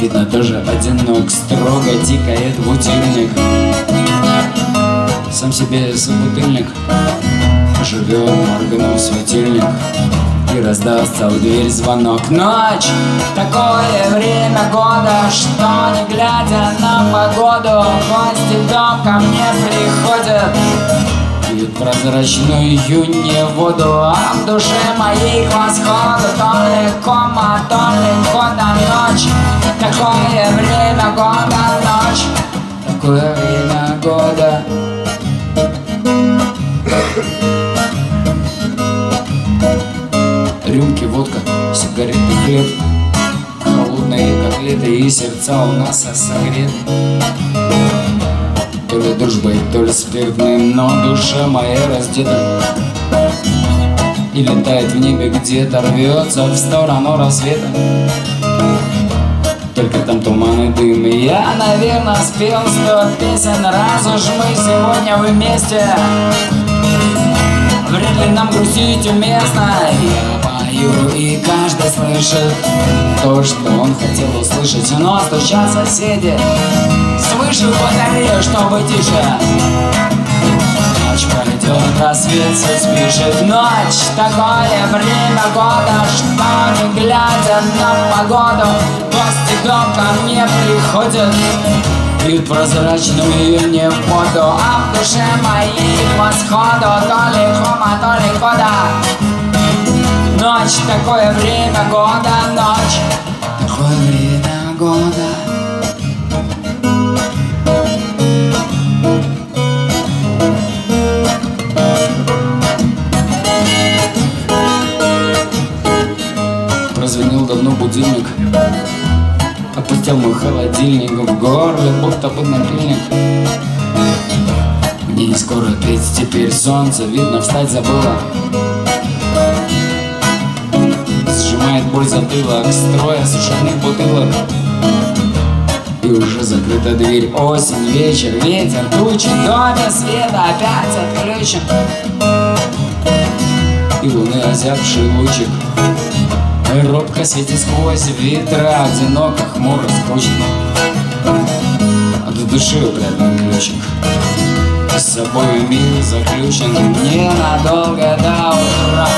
Speaker 1: Видно, тоже одинок Строго тикает будильник Сам себе собутыльник. Живет, моргнул светильник. И раздастся в дверь звонок. Ночь, такое время года Что не глядя на погоду Гости в дом ко мне приходят Пьют прозрачную июнье воду А в душе моей к восходу То ли кома, то ли года ночь. Такое время года ночь. Такое время года. Рюмки, водка, сигареты, хлеб. Холодные котлеты и сердца у нас согрет То ли дружбой, то ли спиртным, но душа моя раздета. И летает в небе где-то, рвется в сторону рассвета. Только там туман и дым И я, наверное, спел сто песен Раз уж мы сегодня вместе. Вряд ли нам грустить уместно Я пою, и каждый слышит То, что он хотел услышать. Но стучат соседи Свыше батарею, чтобы тише. Ночь пройдет, рассвет спишет Ночь, такое время года Что не глядя на погоду в дом ко мне приходят. Пьют прозрачную июнь воду А в душе моей восходу То ли хома, то ли кода. Ночь, такое время года Ночь, Будильник Опустил мой холодильник в горле, будто бы напильник. Мне не скоро петь, теперь солнце видно, встать забыла. Сжимает боль затылок, строя сушеных бутылок И уже закрыта дверь, осень, вечер, ветер, тучи доме света опять отключен. И луны озябший лучик Робко светит сквозь ветра Одиноко, хмуро, скучно. От души упрятан ключик. С собой мир заключен Ненадолго до утра.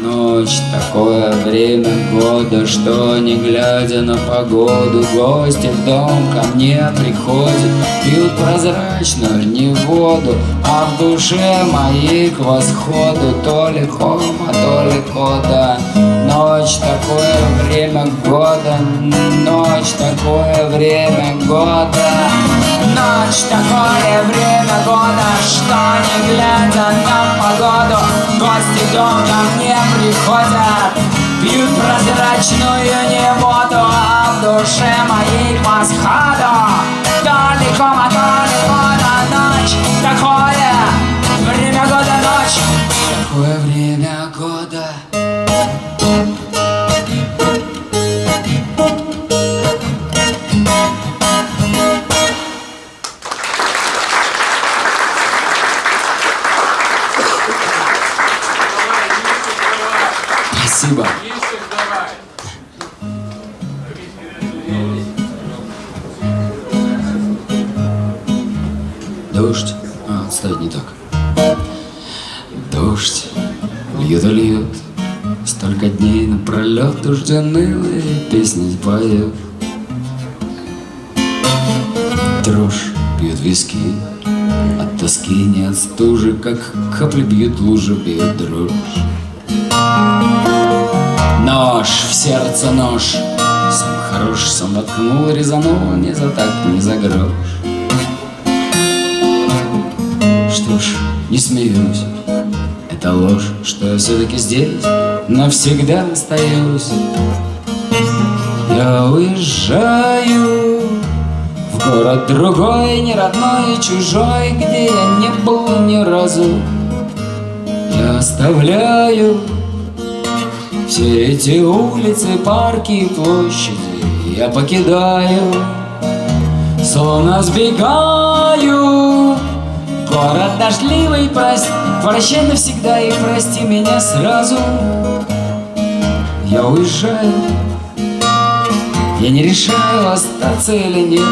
Speaker 1: Ночь, такое время года Что не глядя на погоду Гости в дом ко мне приходят Пьют прозрачную не воду А в душе моей к восходу То ли хома, то ли кода Ночь, такое время года Ночь, такое время года. Ночь, такое время года Что не глядя на погоду Гости дом ко мне приходят. Пьют прозрачную не воду А в душе моей кома, то ли кода Ночь, такое напролет дождяные песни поет. Дрожь бьет виски, от тоски не стужи, как капли бьют лужи, бьет дрожь. Нож в сердце нож Сам хорош, сам воткнул, резанул Не за так, не за грош Что ж, не смеюсь Это ложь, что я все-таки здесь Навсегда остаюсь Я уезжаю В город другой, не родной, чужой Где я не был ни разу. Я оставляю все эти улицы, парки и площади. Я покидаю, словно сбегаю. Город дождливый, прости, прощай навсегда И прости меня сразу Я уезжаю, я не решаю, остаться или нет.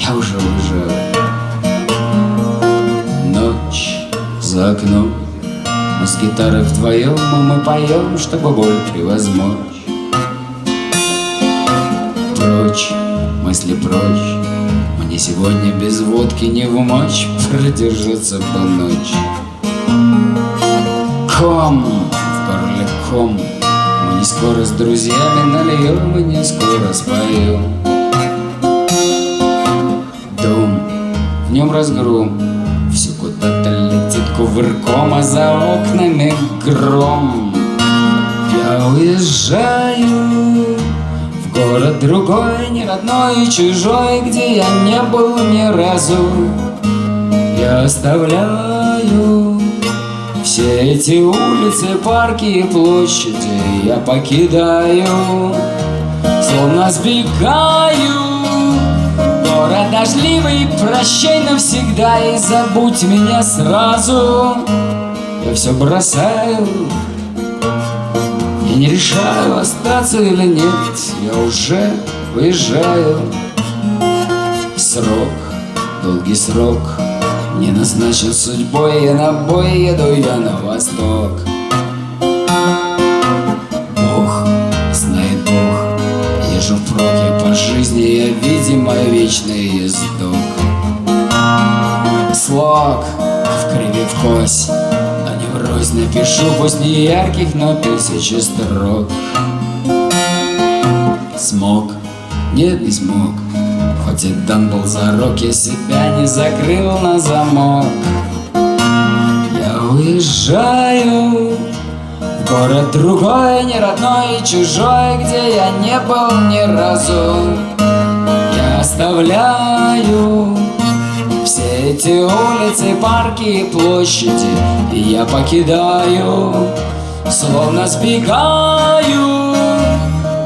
Speaker 1: Я уже уезжаю Ночь за окном. Но с гитарой вдвоем мы поем, чтобы боль превозмочь. Прочь, мысли прочь. Мне сегодня без водки не в мочь Продержаться по ночь. Ком, в горле ком. Мы скоро с друзьями нальем И не скоро споем Дом, в нем разгром Все куда-то летит кувырком А за окнами гром. Я уезжаю в город другой Не родной и чужой Где я не был ни разу. Я оставляю все эти улицы, парки и площади Я покидаю Словно сбегаю. Город дождливый, прощай навсегда И забудь меня сразу. Я все бросаю Я не решаю, остаться или нет. Я уже уезжаю Срок, долгий срок Не назначен судьбой Я на бой еду я на восток Езжу впрок я по жизни Я, видимо, вечный ездок Слог в криве в кость Но не врозь напишу Пусть не ярких, но тысячи строк. Смог, нет, не смог. Хоть и дан был зарок Я себя не закрыл на замок. Я уезжаю в город другой, не родной и чужой, где я не был ни разу. Я оставляю все эти улицы, парки и площади, и я покидаю, словно сбегаю.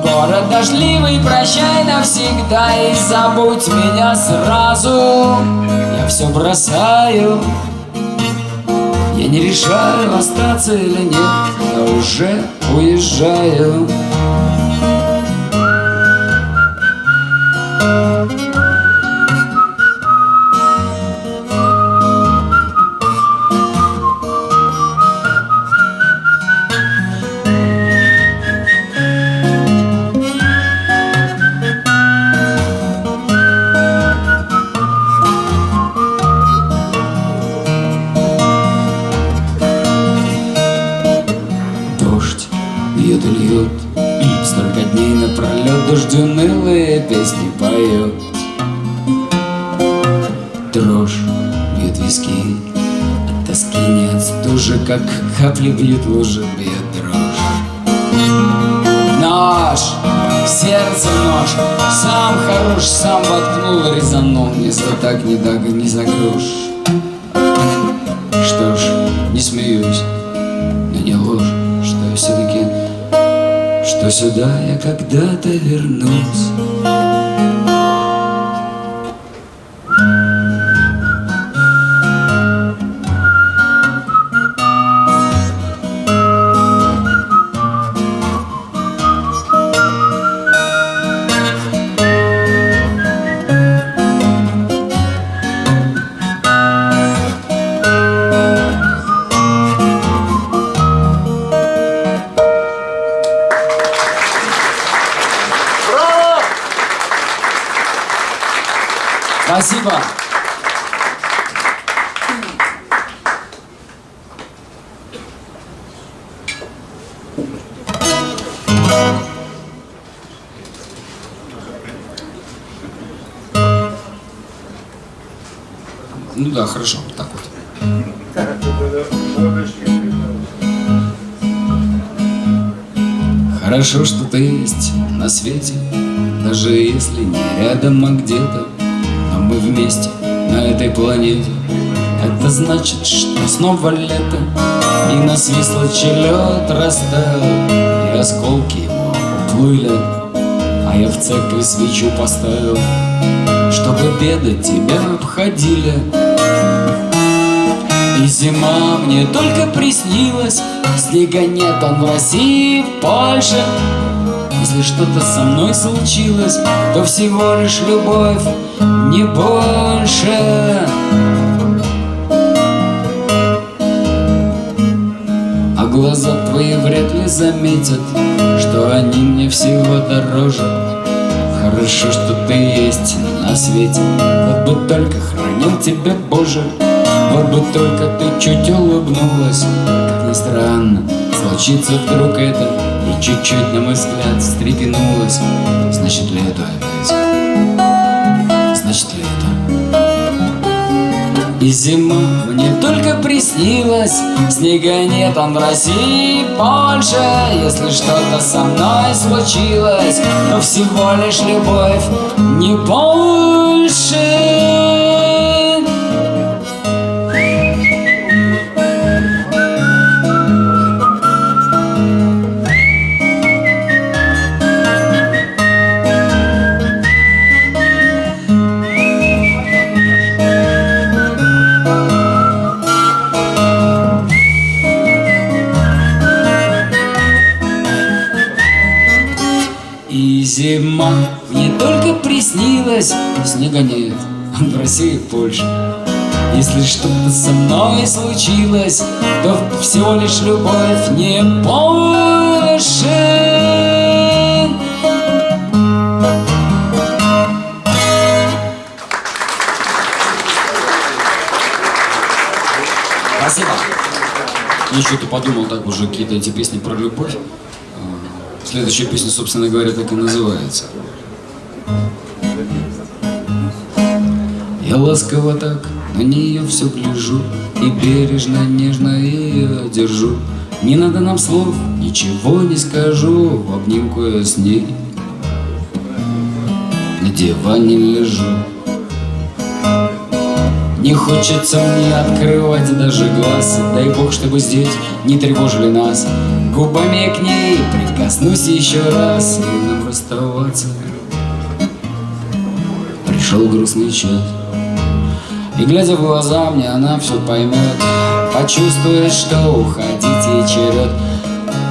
Speaker 1: Город дождливый, прощай навсегда и забудь меня сразу. Я все бросаю. Не решаю, остаться или нет. Я уже уезжаю. Дождь капли бьют лужи Бьет дрожь Нож, сердце нож Сам хорош, сам воткнул Резанул не за так, не так, не за грош Что ж, не смеюсь но не ложь, что я все-таки, что сюда я когда-то вернусь. Значит, что снова лето, и нас вислочий лед растаял, и осколки его уплыли, а я в церкви свечу поставил, чтобы беды тебя обходили. И зима мне только приснилась Снега нет, он в России, в Польше. Если что-то со мной случилось То всего лишь любовь, не больше глаза твои вряд ли заметят Что они мне всего дороже. Хорошо, что ты есть на свете. Вот бы только хранил тебя, Боже. Вот бы только ты чуть улыбнулась. Как ни странно, случится вдруг это. И чуть-чуть, на мой взгляд, встрепенулась. Значит ли это опять? Значит ли это? И зима мне только приснилась Снега нет, он в России больше. Если что-то со мной случилось Но всего лишь любовь, не больше Снега нет, в России больше Если что-то со мной случилось То всего лишь любовь не больше Спасибо. Я что-то подумал так уже какие-то эти песни про любовь. А, Следующая песня, собственно говоря, так и называется. Ласково так на нее все гляжу И бережно, нежно ее держу. Не надо нам слов, ничего не скажу В обнимку я с ней На диване лежу. Не хочется мне открывать даже глаз Дай бог, чтобы здесь не тревожили нас. Губами к ней прикоснусь еще раз И нам расставаться. Пришел грустный час И глядя в глаза мне она все поймет Почувствует, что уходить ей черед.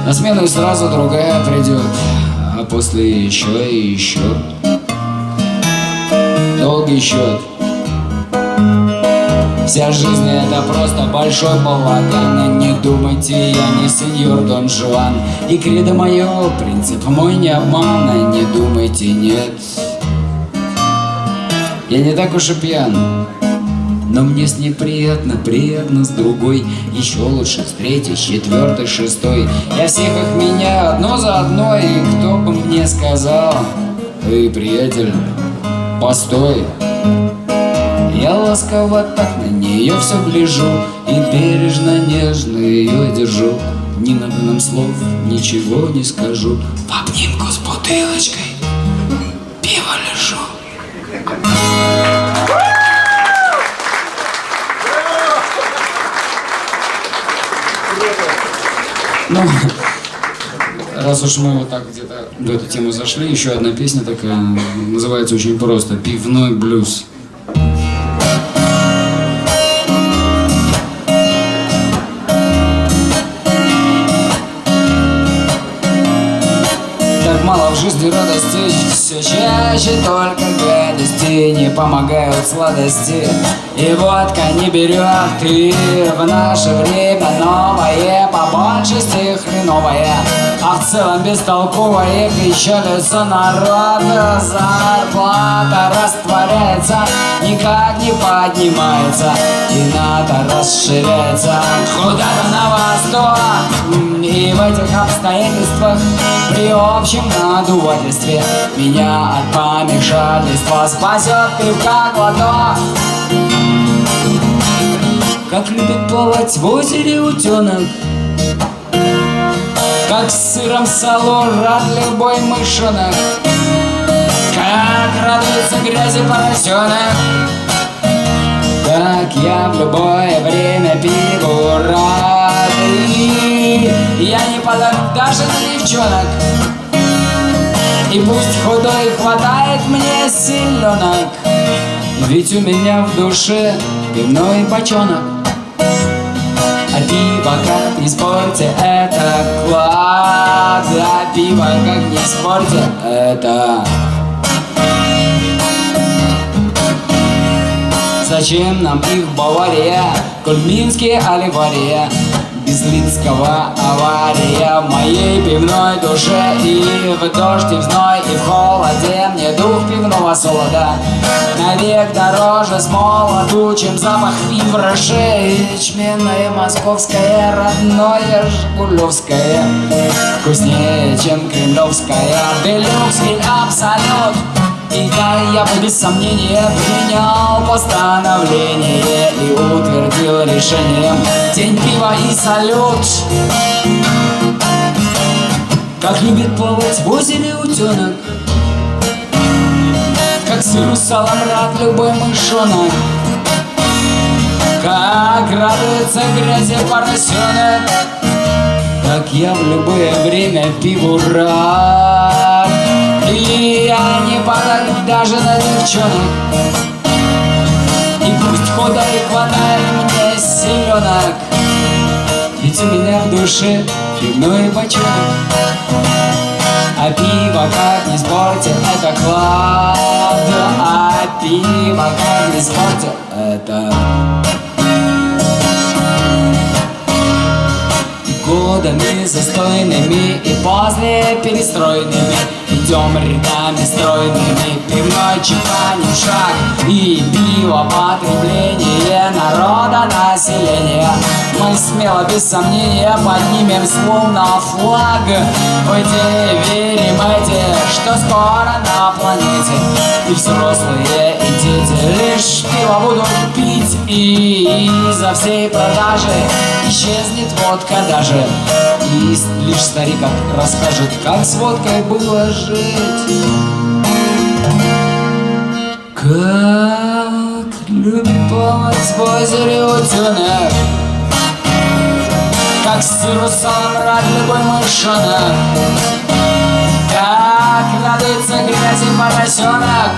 Speaker 1: На смену и сразу другая придет А после еще и еще Долгий счет Вся жизнь это просто большой балаган. Не думайте, я не сеньор Дон Жуан. И кредо мое, принцип мой не обман. Не думайте, нет. Я не так уж и пьян но мне с ней приятно, приятно с другой. Еще лучше с третьей, четвертой, шестой. Я всех их меняю одно за одной. И кто бы мне сказал Эй, приятель, постой я ласково так на нее все гляжу И бережно, нежно ее держу. Не надо нам слов, ничего не скажу. В обнимку с бутылочкой пиво лежу Ну, раз уж мы вот так где-то в эту тему зашли, еще одна песня такая, называется очень просто «Пивной блюз». Так мало в жизни радости Все чаще только Не помогают сладости. И водка не берет И в наше время новое По большести хреновое А в целом бестолковое Печалится народ Зарплата растворяется Никак не поднимается И надо расширяется. Куда-то на восток И в этих обстоятельствах При общем надувательстве Меня от помешательства Спасет пивка глоток Как любит плавать в озере утенок Как с сыром сало рад любой мышонок Как радуется грязи поросенок я в любое время пиву рад И я не подарок даже для девчонок. И пусть худой хватает мне силенок Ведь у меня в душе пивной бочонок. А пиво как не спорьте, это клад. А пиво как не спорьте, это Зачем нам их Бавария, Коль Минские Оливария. Из Линского авария в моей пивной душе. И в дождь, и в зной, и в холоде Мне дух пивного солода. Навек дороже с молоду Чем запах виброше Ячменное московское Родное жигулевское. Вкуснее, чем кремлевская. Делюкс или абсолют и да, я бы без сомнения принял постановление И утвердил решением День пива и салют. Как любит плавать в озере утенок Как сыру салом рад любой мышонок. Как радуется грязи поросенок Так я в любое время пиву рад И я не падаю даже на девчонок И пусть худой хватает мне селенок Ведь у меня в душе пивной бочонок а пиво как не спорте, это клад А пиво как не спорте, это Годами застойными и после перестройными Идем рядами стройными, пивной чеканим шаг. И пиво потребление народа населения. Мы смело, без сомнения, поднимем словно флаг. В идее верим эти, что скоро на планете. И взрослые, и дети лишь пиво будут пить. И из-за всей продажи исчезнет водка даже. И лишь старик расскажет, как с водкой было жить Как любит плавать в озере утенок Как с русалом рад любой мышонок Как радуется грязи поросенок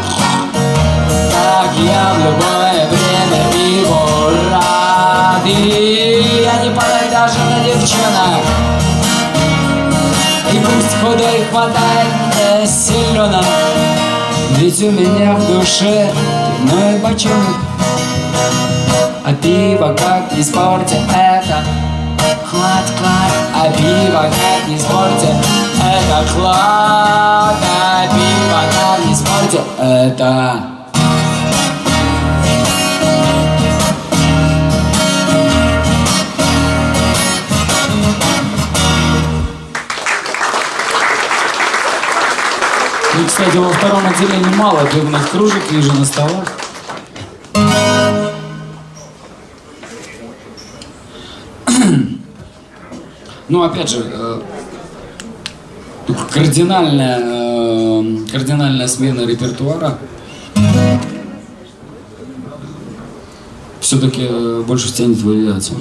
Speaker 1: Так я в любое время его рад И я не падаю даже на девчонок. Пусть худой хватает мне силенок Ведь у меня в душе пивной бочонок А пиво как не спорте это Клад-клад, а пиво как не спорте Это клад, а пиво как не спорте Это И, кстати, во втором отделении мало пивных кружек, вижу на столах. Ну, опять же, э, кардинальная, э, кардинальная смена репертуара. Все-таки больше тянет в авиацию.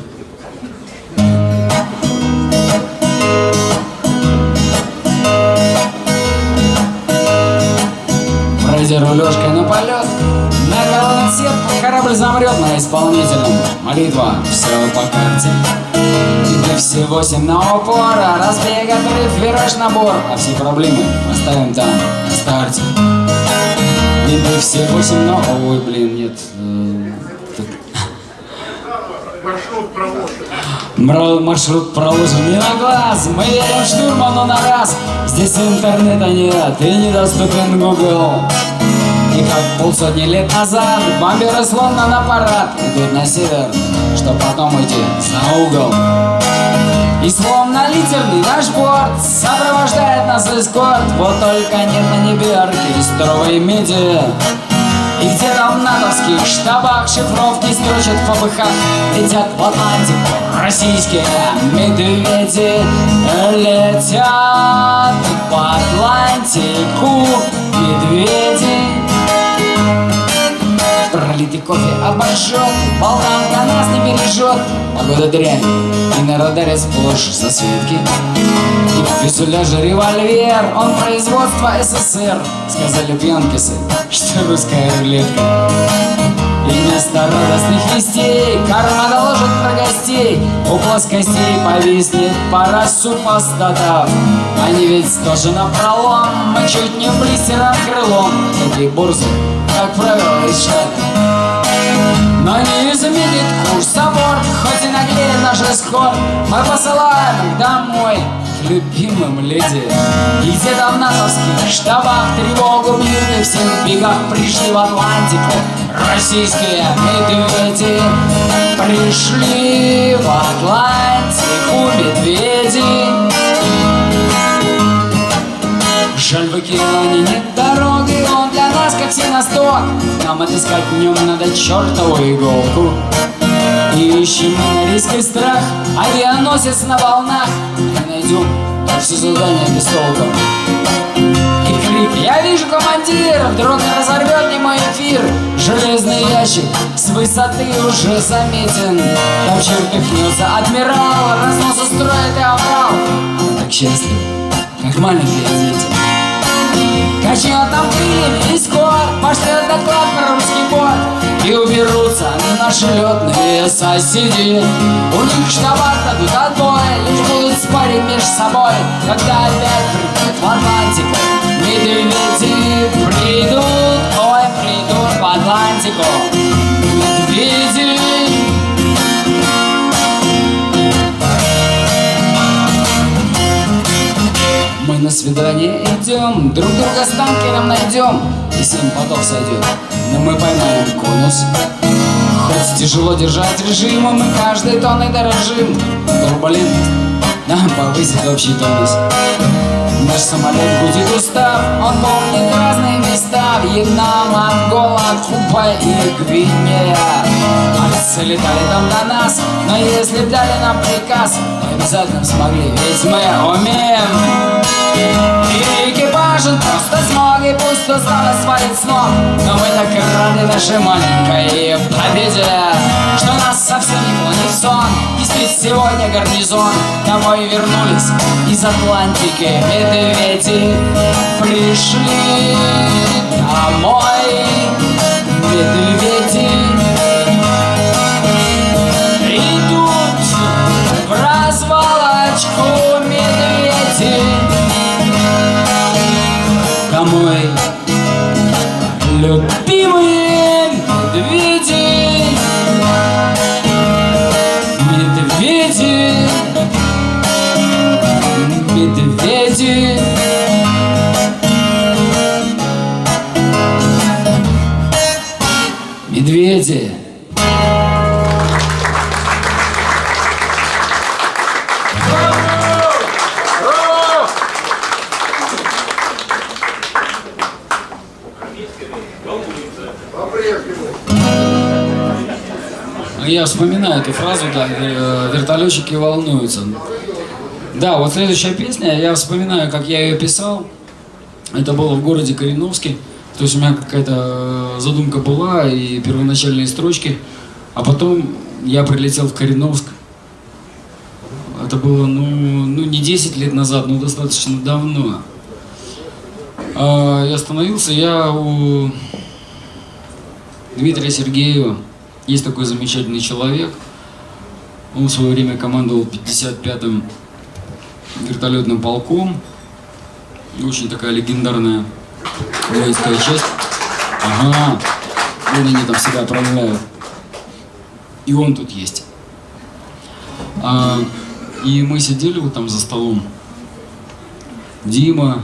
Speaker 1: Рулежкой на полет, на сетку корабль замрет на исполнительном. Молитва, все по карте. Ты все восемь на упор, а разбег, отрыв, вираж, набор. А все проблемы оставим там, на старте. Ты все восемь на... Ой, блин, нет. э, так. Мра- Маршрут проложен не на глаз Мы верим штурману на раз. Здесь интернета нет и недоступен Google. И как полсотни лет назад Бомберы словно на парад Идут на север, чтоб потом уйти за угол. И словно литерный наш борт Сопровождает нас эскорт Вот только нет на небе оркестровой меди и где-то в натовских штабах шифровки строчат впопыхах Летят в Атлантику российские медведи. Летят по Атлантику медведи Пролитый кофе обожжет, болтанка нас не бережет Погода дрянь, и на радаре сплошь засветки И в фюзеляже револьвер, он производства СССР. Сказали пьянкисы, что русская рулетка. И вместо радостных вестей Карма доложит про гостей. У плоскостей повиснет пара супостатов. Они ведь тоже на пролом Мы чуть не блистером крылом. Такие борзы, как правило, из штата но не изменит курс аборт, хоть и наглеет наш исход Мы посылаем их домой любимым леди. И где-то в натовских штабах тревогу бьют И всех в бегах пришли в Атлантику Российские медведи. Пришли в Атлантику медведи. Жаль, в океане нет дороги, нас как синосток Нам отыскать в нем надо чертову иголку. И ищем мы на риск и страх, авианосец на волнах. Не найдем, все задание без толку И крик. «Я вижу командира!» Вдруг разорвет не мой эфир Железный ящик с высоты уже заметен. Там чертыхнется адмирал Разнос устроит и оврал Он так счастлив, как маленькие дети Качнет там крыльями и скоро Пошлет доклад про русский бот. И уберутся на наши летные соседи. У них штаба дадут отбой Лишь будут спорить между собой. Когда опять придут в Атлантику Медведи придут Ой, придут в Атлантику. Медведи на свидание идем, друг друга с танкером найдем. И семь потов сойдет, но мы поймаем конус. Хоть тяжело держать режим, мы каждой тонной дорожим. Турбулентность нам повысит общий тонус. Наш самолет будет устав, он помнит разные места. Вьетнам, Ангола, Куба и Гвинея. Альцы летали там до нас, но если дали нам приказ обязательно смогли, ведь мы умеем И экипажи просто смоги, пусть усталость свалит с ног Но мы так рады нашей маленькой победе Что нас совсем не клонит сон. И спит сегодня гарнизон. Домой вернулись из Атлантики. Медведи пришли домой. Медведи Я вспоминаю эту фразу, да, э, вертолетчики волнуются. Да, вот следующая песня, я вспоминаю, как я ее писал. Это было в городе Кореновске. То есть у меня какая-то э, задумка была и первоначальные строчки. А потом я прилетел в Кореновск. Это было, ну, ну не 10 лет назад, но достаточно давно. А, И остановился я у Дмитрия Сергеева. Есть такой замечательный человек. Он в свое время командовал 55-м вертолетным полком. Очень такая легендарная воинская часть. Ага, вот они там себя отправляют. И он тут есть. А, и мы сидели вот там за столом. Дима,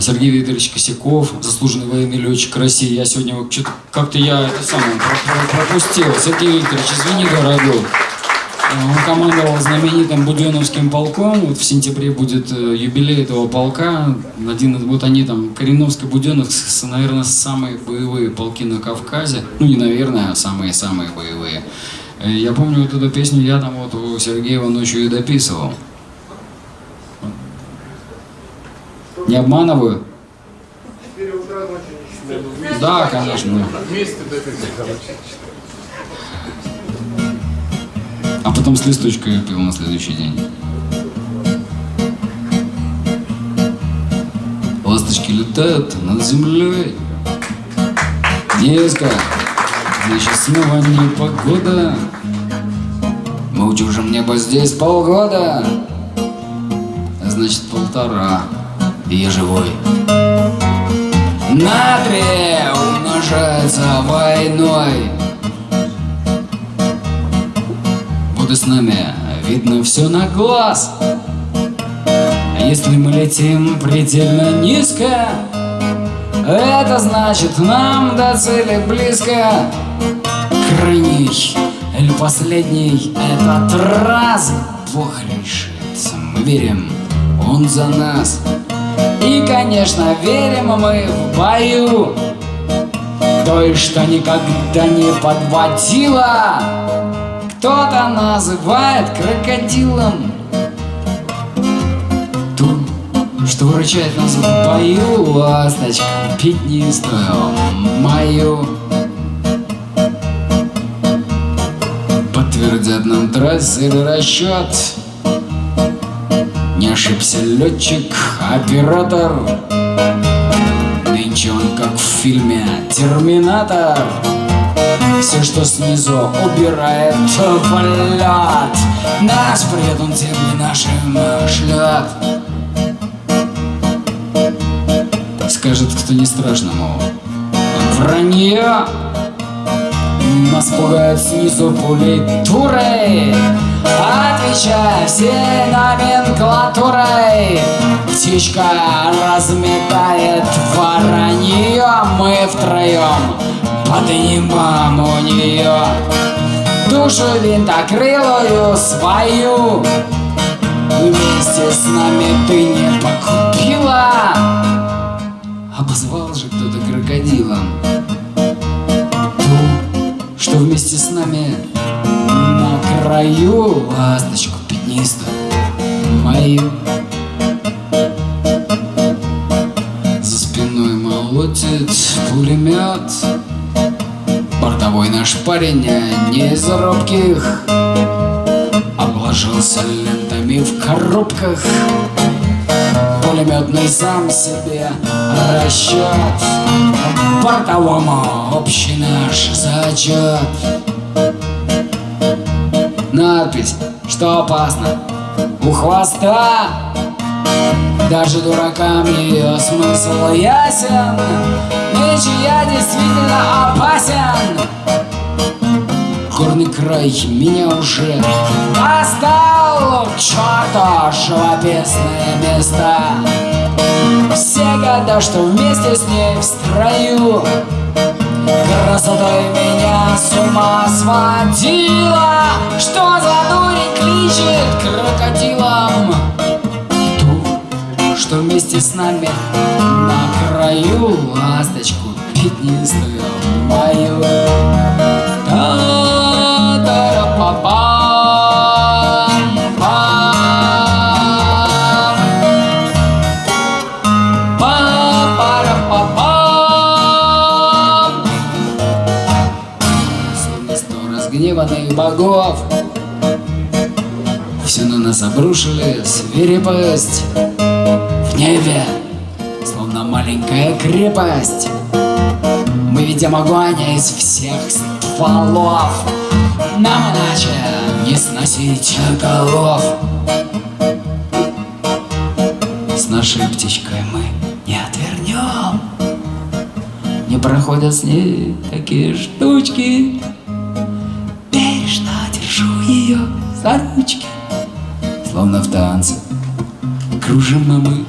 Speaker 1: Сергей Викторович Косяков, заслуженный военный летчик России. Я сегодня как-то я это самое про- про- пропустил. Сергей Викторович, извини, дорогой. А, Он командовал знаменитым Буденовским полком. Вот в сентябре будет э, юбилей этого полка. Один, вот они там, Кореновск и Буденновск, с- наверное, самые боевые полки на Кавказе. Ну, не наверное, а самые-самые боевые. Э, Я помню вот эту песню, я там вот у Сергеева ночью и дописывал. Не обманываю? Да, конечно. А потом с листочкой пил на следующий день. Ласточки летают над землей. Детка, значит снова не погода. Мы утюжим небо здесь полгода. А значит полтора. И я живой. Натрия умножается войной. И с нами видно все на глаз. Если мы летим предельно низко, это значит нам до цели близко. Крайний или последний этот раз Бог решит. Мы верим, Он за нас. И, конечно, верим мы в бою. Той, что никогда не подводила Кто-то называет крокодилом. Ту, что выручает нас в бою Ласточка пятнистую мою. Подтвердят нам трассеры расчет Не ошибся летчик, оператор. Нынче он как в фильме «Терминатор» Все, что снизу убирает полет Нас при этом земли нашим шлет Скажет, кто не страшно, мол Вранье. Нас пугают снизу пулей турой Отвечая всей номенклатурой. Птичка разметает воронье. Мы втроем поднимем у нее Душу винтокрылую свою. Вместе с нами ты не покупила. Обозвал же кто-то крокодилом. Ту, что вместе с нами на краю ласточку пятнистую мою. За спиной молотит пулемет, бортовой наш парень не из робких, обложился лентами в коробках. Пулеметный сам себе расчет Бортовому общий наш зачет Надпись, что опасно? У хвоста. Даже дуракам ее смысл ясен. Нынче я действительно опасен. Горный край меня уже достал. К черту живописные места Все года, что вместе с ней в строю Красотой меня с ума сводила. Что за дурень кличет крокодилом? Ту, что вместе с нами на краю Ласточку пятнистую мою. Словно разгневанных богов. Все на нас обрушили свирепость В небе, словно маленькая крепость. Мы видим огонь из всех стволов. Нам иначе не сносить голов. С нашей птичкой мы не отвернем. Не проходят с ней такие штучки ручки Словно в танце кружим мы.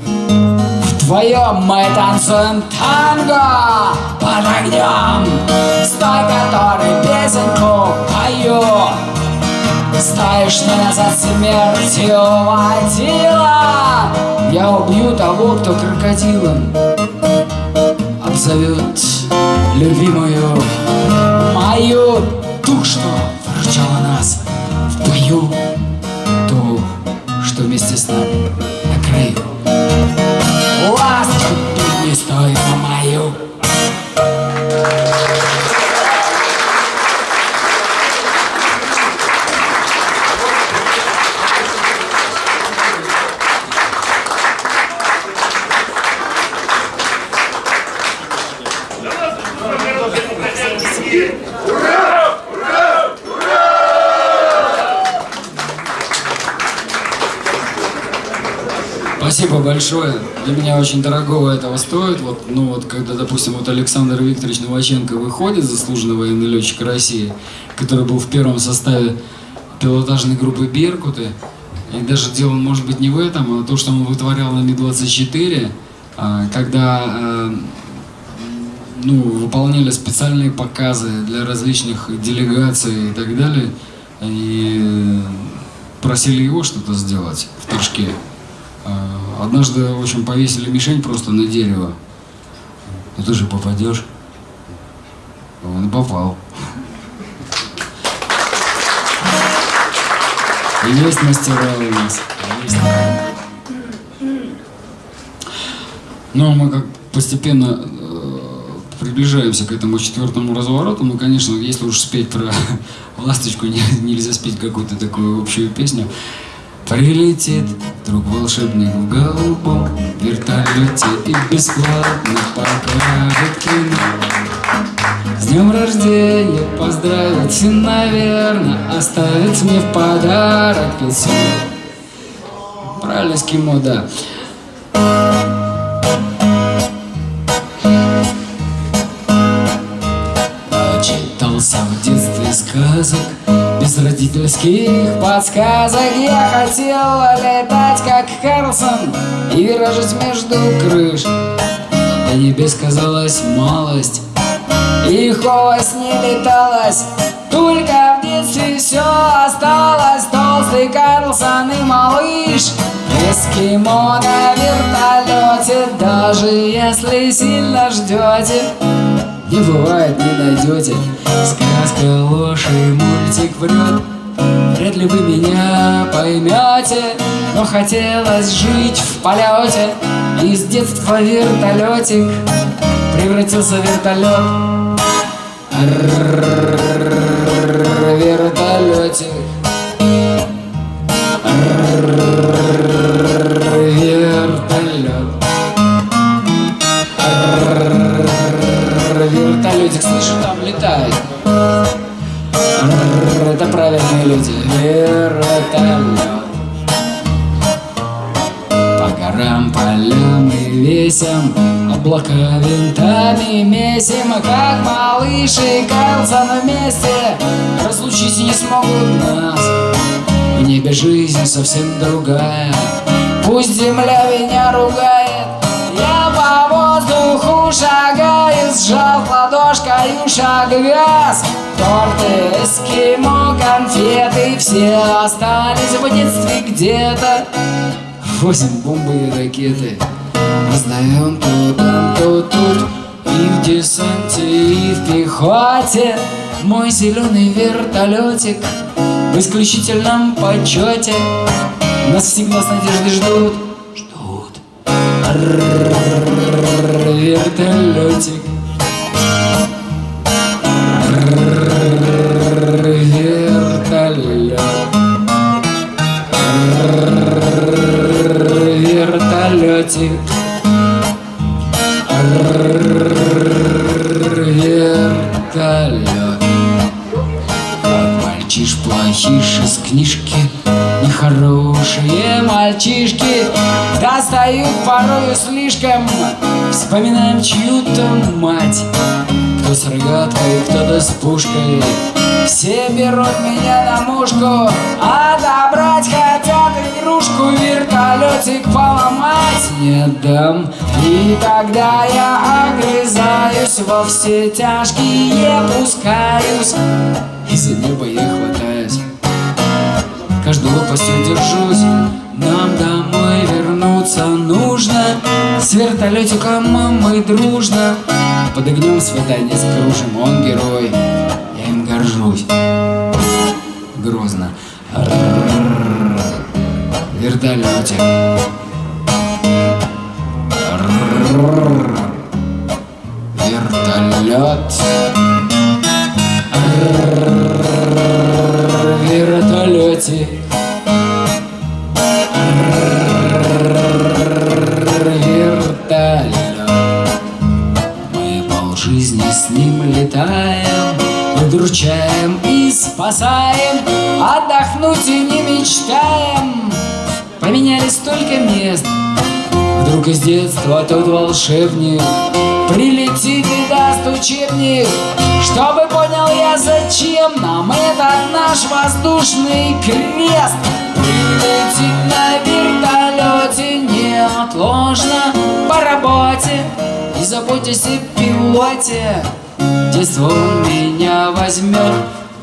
Speaker 1: Вдвоем мы танцуем танго под огнем С той, который песенку пою. Знаешь, меня за смертью водила? Я убью того, кто крокодилом Обзовет любимую мою что выручала нас в бою Ту, что вместе с нами на краю. Ласку пятнистую мою Спасибо большое. Для меня очень дорогого этого стоит. Вот, ну вот, когда, допустим, вот Александр Викторович Новаченко выходит, заслуженный военный летчик России, который был в первом составе пилотажной группы «Беркуты». И даже дело, может быть, не в этом, а то, что он вытворял на Ми-24, а, когда э, ну, выполняли специальные показы для различных делегаций и так далее. И просили его что-то сделать в Торжке. А, Однажды, в общем, повесили мишень просто на дерево. Ну ты же попадешь. Он попал. Есть мастера у нас. Есть. Но мы как постепенно э, приближаемся к этому четвертому развороту. Ну, конечно, если уж спеть про ласточку, не- нельзя спеть какую-то такую общую песню. Прилетит вдруг волшебник в голубом вертолете и бесплатно покажет кино. С днем рождения поздравить наверное, оставить мне в подарок письмо. Правильно, эскимо, да. Читался в детстве сказок родительских подсказок Я хотел летать как Карлсон И виражить между крыш. До небес казалась малость И холость не леталась Только в детстве все осталось. Толстый Карлсон и малыш Эскимо на вертолете Даже если сильно ждете не бывает, не найдете. Сказка ложь и мультик врет. Вряд ли вы меня поймете Но хотелось жить в полете. И с детства вертолетик Превратился в вертолет. Вертолетик и весям Облака винтами месим Как малыш и Карлсон вместе Разлучить не смогут нас. В небе жизнь совсем другая. Пусть земля меня ругает. Я по воздуху шагаю Сжав ладошкою шаг газ Торты, эскимо, конфеты Все остались в детстве где-то. Возим бомбы и ракеты Раздаем то там, то тут И в десанте, и в пехоте. Мой зеленый вертолетик В исключительном почете. Нас всегда с надеждой ждут Ждут. Вертолетик. Вертолет мальчиш из книжки Нехорошие мальчишки Достают порою слишком. Вспоминаем чью-то мать Кто с рогаткой, кто-то с пушкой. Все берут меня на мушку Отобрать хотят игрушку Вертолетик поломать не дам. И тогда я огрызаюсь Во все тяжкие пускаюсь. И за небо я Каждой лопастью держусь. Нам домой вернуться нужно. С вертолетиком мы дружно Под огнем свидание скружим. Он герой, я им горжусь. Грозно. Вертолетик Рррррр. Вертолет Вертолет Мы полжизни с ним летаем Удручаем и спасаем Отдохнуть и не мечтаем. Поменяли столько мест. Вдруг из детства тот волшебник Прилетит даст учебник Чтобы понял я, зачем нам этот наш воздушный крест. Прилетит на вертолете неотложно по работе. И заботьтесь о пилоте Детство меня возьмет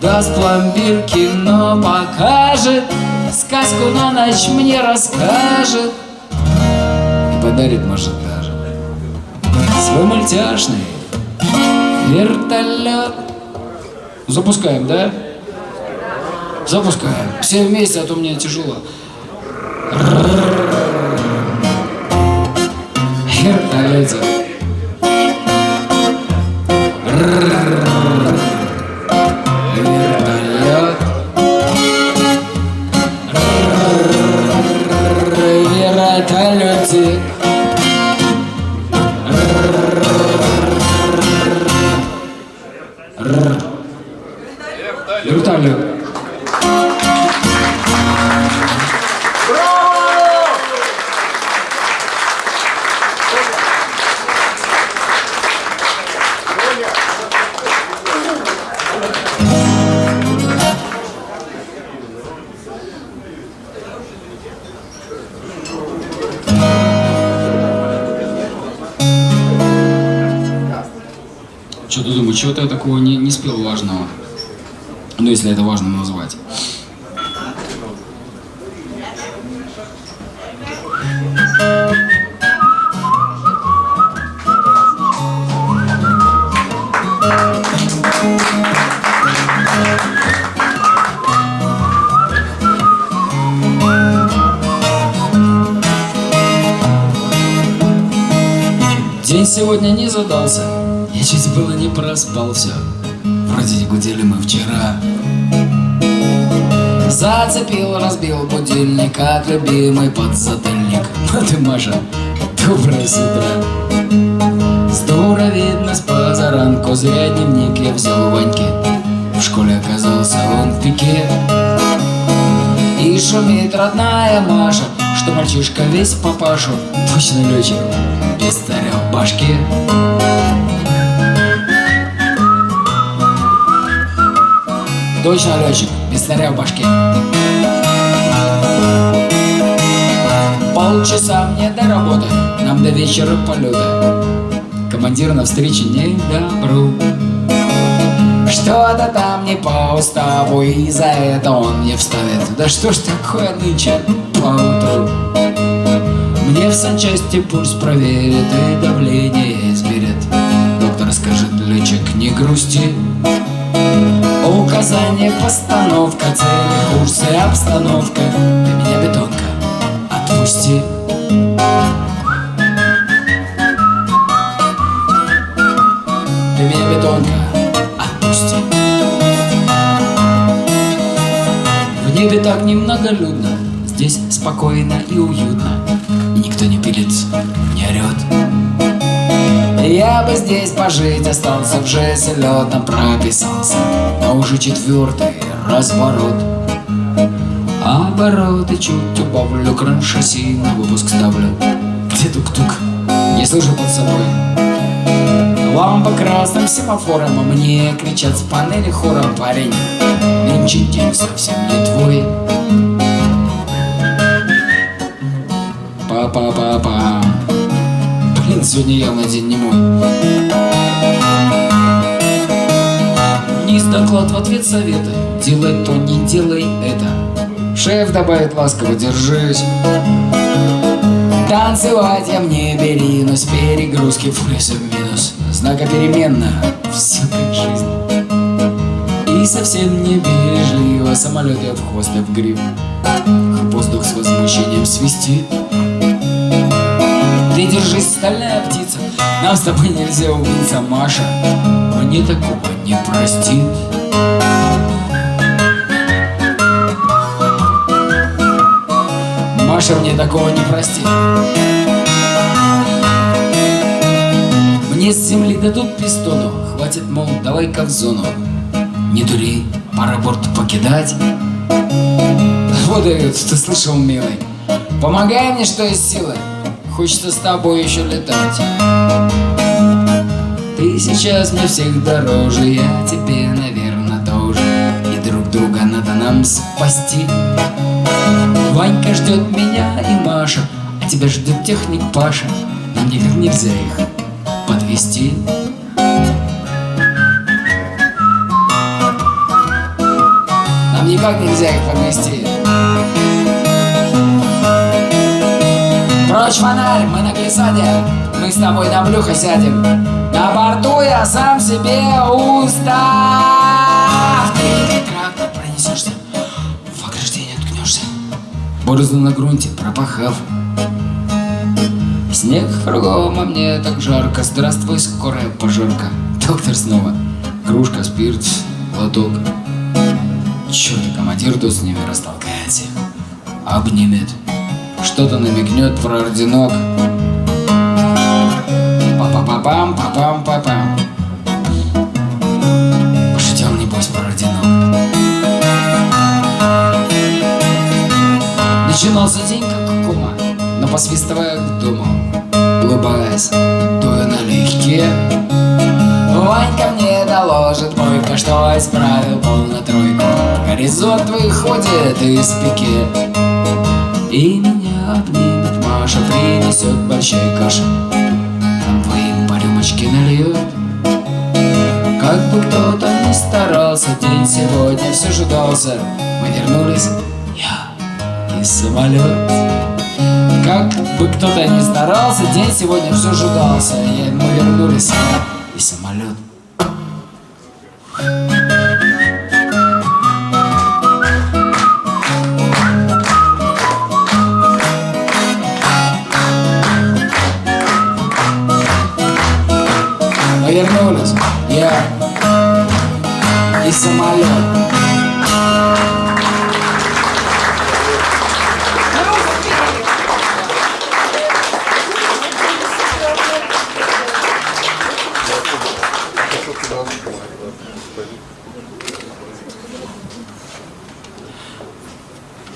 Speaker 1: Даст пломбир, кино покажет. Сказку на ночь мне расскажет. И подарит, может, даже. Свой мультяшный вертолет Запускаем, да? Запускаем. Все вместе, а то мне тяжело. Вертолетик. Как любимый подзатыльник. Ну ты, Маша, доброе с утра. Видно с позаранку, зря дневник я взял у. В школе оказался он в пике. И шумит родная Маша, что мальчишка весь папашу. Точно летчик, без царя в башке. Точно летчик, без царя в башке. Полчаса мне до работы, нам до вечера полета. Командир на встрече не добру. Что-то там не по уставу, и за это он мне вставит. Да что ж такое нынче поутру? Мне в санчасти пульс проверит и давление измерит. Доктор скажет, летчик, не грусти. Указание, постановка, цели, курсы, обстановка Ты меня, отпусти Ты меня, бетонка, отпусти. В небе так немноголюдно Здесь спокойно и уютно И никто не пилится, не орет я бы здесь пожить остался, в жесть летом прописался Но уже четвертый разворот Обороты чуть убавлю, кран шасси на выпуск ставлю Где тук-тук? Не слышу под собой Лампа красным семафором, а мне кричат с панели хором Парень, нынче день совсем не твой Па-па-па-па Блин, сегодня явно день не мой. Доклад в ответ совета. Делай то, не делай это. Шеф добавит ласково, держись. Танцевать я мне бери, но с перегрузки в плюс и в минус. Знака переменно, все как жизнь. И совсем не бережливо самолет я в хвост и в гриб. Воздух с возмущением свистит. Ты держись, стальная птица Нам с тобой нельзя убиться, Маша Мне такого не простит Маша мне такого не простит Мне с земли дадут пистону Хватит, мол, давай-ка в зону Не дури, пора борт покидать Вот дают, ты слышал, милый Помогай мне, что есть силы хочется с тобой еще летать. Ты сейчас мне всех дороже, я тебе, наверное, тоже. И друг друга надо нам спасти. Ванька ждет меня и Маша, а тебя ждет техник Паша. Нам никак нельзя их подвести. Нам никак нельзя их подвести. Прочь фонарь, мы на глиссаде Мы с тобой на брюхо сядем На борту я сам себе устав Борозду на грунте пропахав. Снег кругом, а мне так жарко. Здравствуй, скорая пожарка. Доктор снова. Кружка, спирт, лоток Черт, командир тут с ними растолкает всех Обнимет. Что-то намекнет про орденок. Па-па-па-пам, па-пам-па-пам. Начинался день как кума, но посвистывая к дому, улыбаясь, дуя налегке. Ванька мне доложит Бойко, что исправил пол тройку. Горизонт выходит из пике И меня обнимет Маша Принесет большой каши двоим по рюмочке нальет Как бы кто-то ни старался День сегодня все же дался. Мы вернулись, я и самолет. Как бы кто-то ни старался День сегодня все же дался я, Мы вернулись,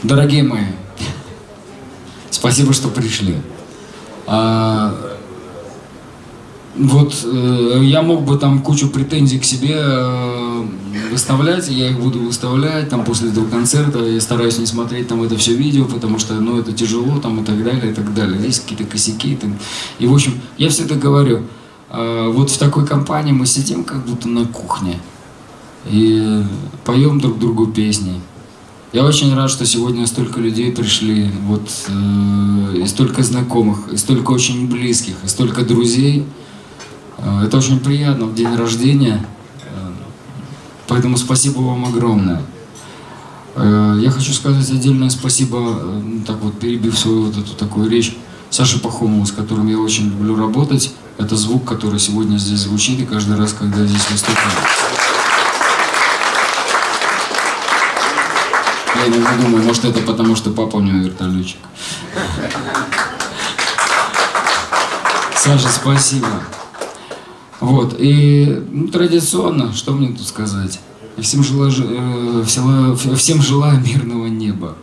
Speaker 1: Дорогие мои, спасибо, что пришли. А, вот э, я мог бы там кучу претензий к себе э, выставлять, я их буду выставлять там после этого концерта, я стараюсь не смотреть там это все видео, потому что, ну, это тяжело там и так далее, и так далее. Есть какие-то косяки. И, так. и в общем, я всегда говорю, э, вот в такой компании мы сидим как будто на кухне и поем друг другу песни. Я очень рад, что сегодня столько людей пришли, вот, э, и столько знакомых, и столько очень близких, и столько друзей. Э, это очень приятно в день рождения, э, поэтому спасибо вам огромное. Э, я хочу сказать отдельное спасибо, э, ну, так вот перебив свою вот эту такую речь, Саше Пахомову, с которым я очень люблю работать. Это звук, который сегодня здесь звучит, и каждый раз, когда здесь выступаю. Я иногда думаю, может это потому, что папа у него вертолетчик. Саша, спасибо. Вот, и ну, традиционно, что мне тут сказать? Всем желаю, ж- э, всем желаю мирного неба.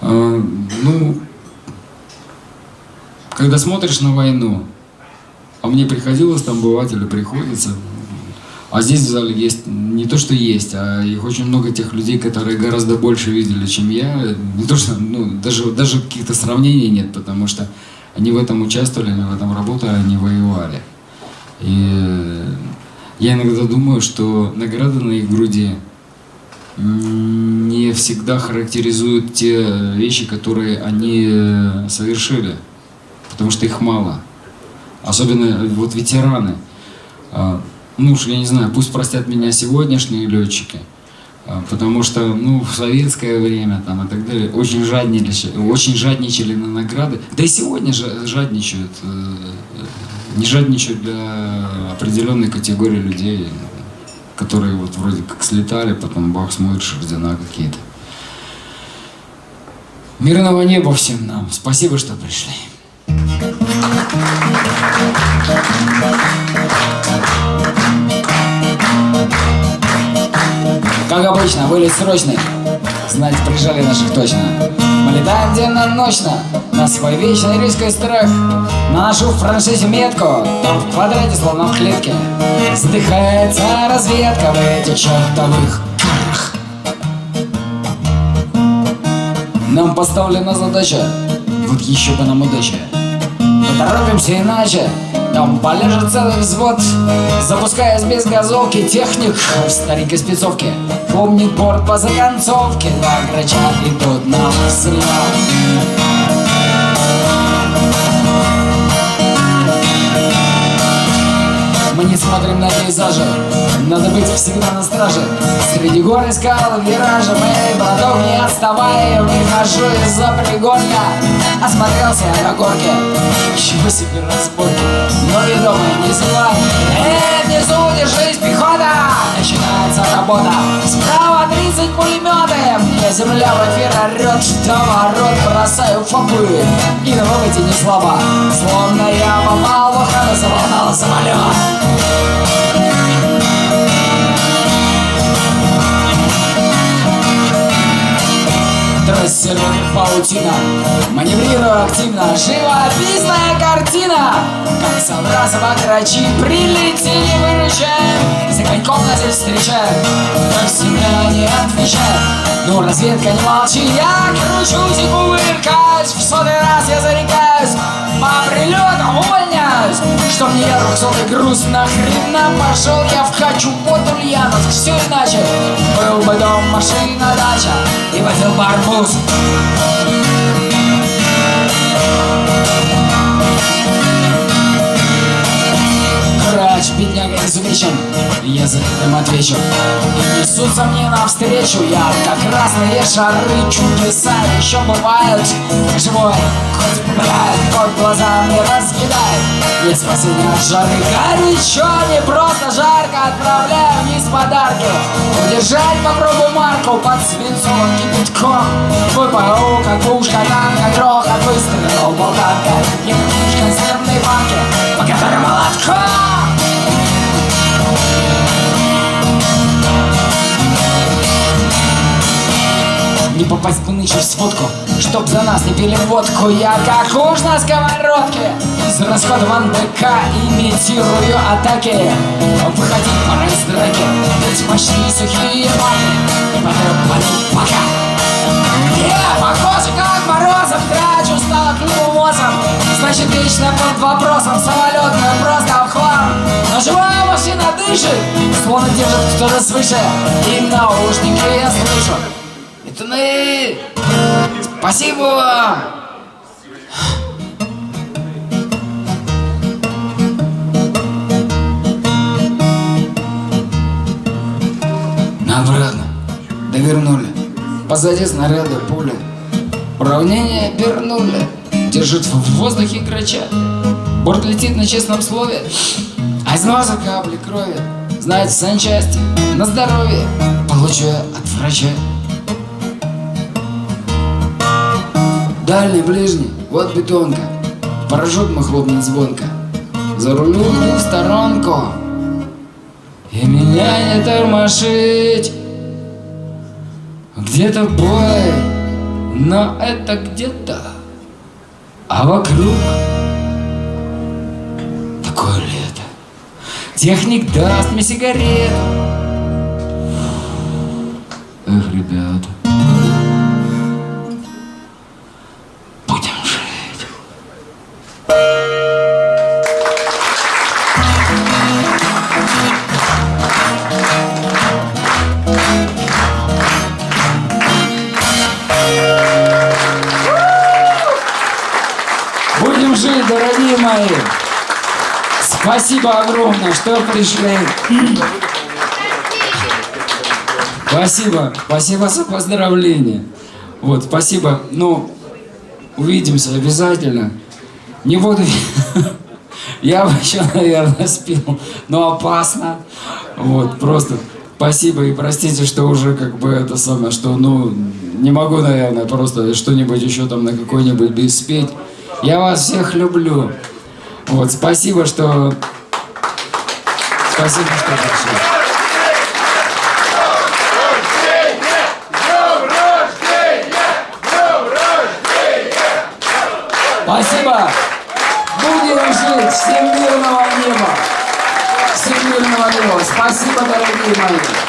Speaker 1: Э, ну, когда смотришь на войну, а мне приходилось там бывать или приходится, а здесь в зале есть не то, что есть, а их очень много тех людей, которые гораздо больше видели, чем я. Не то, что, ну, даже, даже каких-то сравнений нет, потому что они в этом участвовали, они в этом работали, они воевали. И я иногда думаю, что награды на их груди не всегда характеризуют те вещи, которые они э, совершили, потому что их мало. Особенно вот ветераны. Ну я не знаю, пусть простят меня сегодняшние летчики, а, потому что ну, в советское время там, и так далее очень жадничали, очень жадничали на награды. Да и сегодня жа- жадничают. э, Не жадничают для определенной категории людей, которые вот вроде как слетали, потом бах, смотришь, ордена какие-то. Мирного неба всем нам. Спасибо, что пришли. Как обычно, вылет срочный. Знать, прижали наших точно. Мы летаем денно-ночно. Нас свой вечный риск и страх Наношу в франшизе метку Там в квадрате, словно в клетке Задыхается разведка в этих чертовых карах Нам поставлена задача Вот еще бы нам удача Поторопимся иначе Там полежит целый взвод Запускаясь без газовки Техник в старенькой спецовке. Помнит борт по законцовке Два грача идут на взлет Мы не смотрим на пейзажи. Надо быть всегда на страже. Среди гор и скал и виража Мы, браток, не отставая Выхожу из-за пригорка Осмотрелся на горке. Чего себе разборки. Но ведомый не зевай Эй, внизу держись, пехота Начинается работа. Справа 30 пулеметы Мне земля в эфир орет Что ворот бросаю фопы И на выводе не слабо Словно я попал в охрану Заволнал самолет Трассирует паутина. Маневрирую активно. Живописная картина. Как собраться грачи Прилетели, выручаем За коньком нас здесь встречаем Но всегда не отвечаем Ну, разведка, не молчи Я кручусь и кувыркаюсь В сотый раз я зарекаюсь. По прилетам увольняюсь Чтоб не я двухсотый груз Нахрена пошел я в хачу под Ульяновск. Все иначе. Был бы дом, машина, дача. И возил барбуз Грач, бедняга изувечен. Я за этим отвечу. Несутся мне навстречу Я как красные шары Чудеса еще бывают. Живой хоть попадает Кот глаза мне разъедает Нет спасения от жары Горячо, не просто жарко Отправляю вниз подарки. Удержать попробую марку Под свинцовым кипятком. ВПУ, как пушка, танка Грохот выстрелил, болтанка Не как консервной банки Не попасть бы нынче в сводку Чтоб за нас не пили водку. Я как уж на сковородке С расходован БК Имитирую атаки. Выходить пора из драки Ведь мощные сухие маки И потрепанный пока. Я похоже как Морозов мозом Значит вечно под вопросом Самолетная просто в хлам Но живая машина дышит Словно держит кто-то свыше И наушники я слышу Пацаны! Спасибо вам! Обратно. Довернули. Позади снаряды пули. Уравнение вернули. Держит в воздухе грача. Борт летит на честном слове. А из носа капли крови. Знает санчасти. На здоровье. Получаю от врача. Дальний, ближний, вот бетонка Парашют мы хлопнет звонко За рулю в сторонку И меня не тормошить Где-то бой Но это где-то А вокруг Такое лето. Техник даст мне сигарету Спасибо огромное, что пришли. Спасибо, спасибо за поздравления. Вот, спасибо. Ну, увидимся обязательно. Не буду... Я бы еще, наверное, спил, но опасно. Вот, просто спасибо и простите, что уже как бы это самое, что, ну, не могу, наверное, просто что-нибудь еще там на какой-нибудь бис спеть. Я вас всех люблю. Вот, спасибо, что... Спасибо, что пришли. Спасибо. Будем жить. Всем мирного неба. Всем мирного неба. Спасибо, дорогие мои.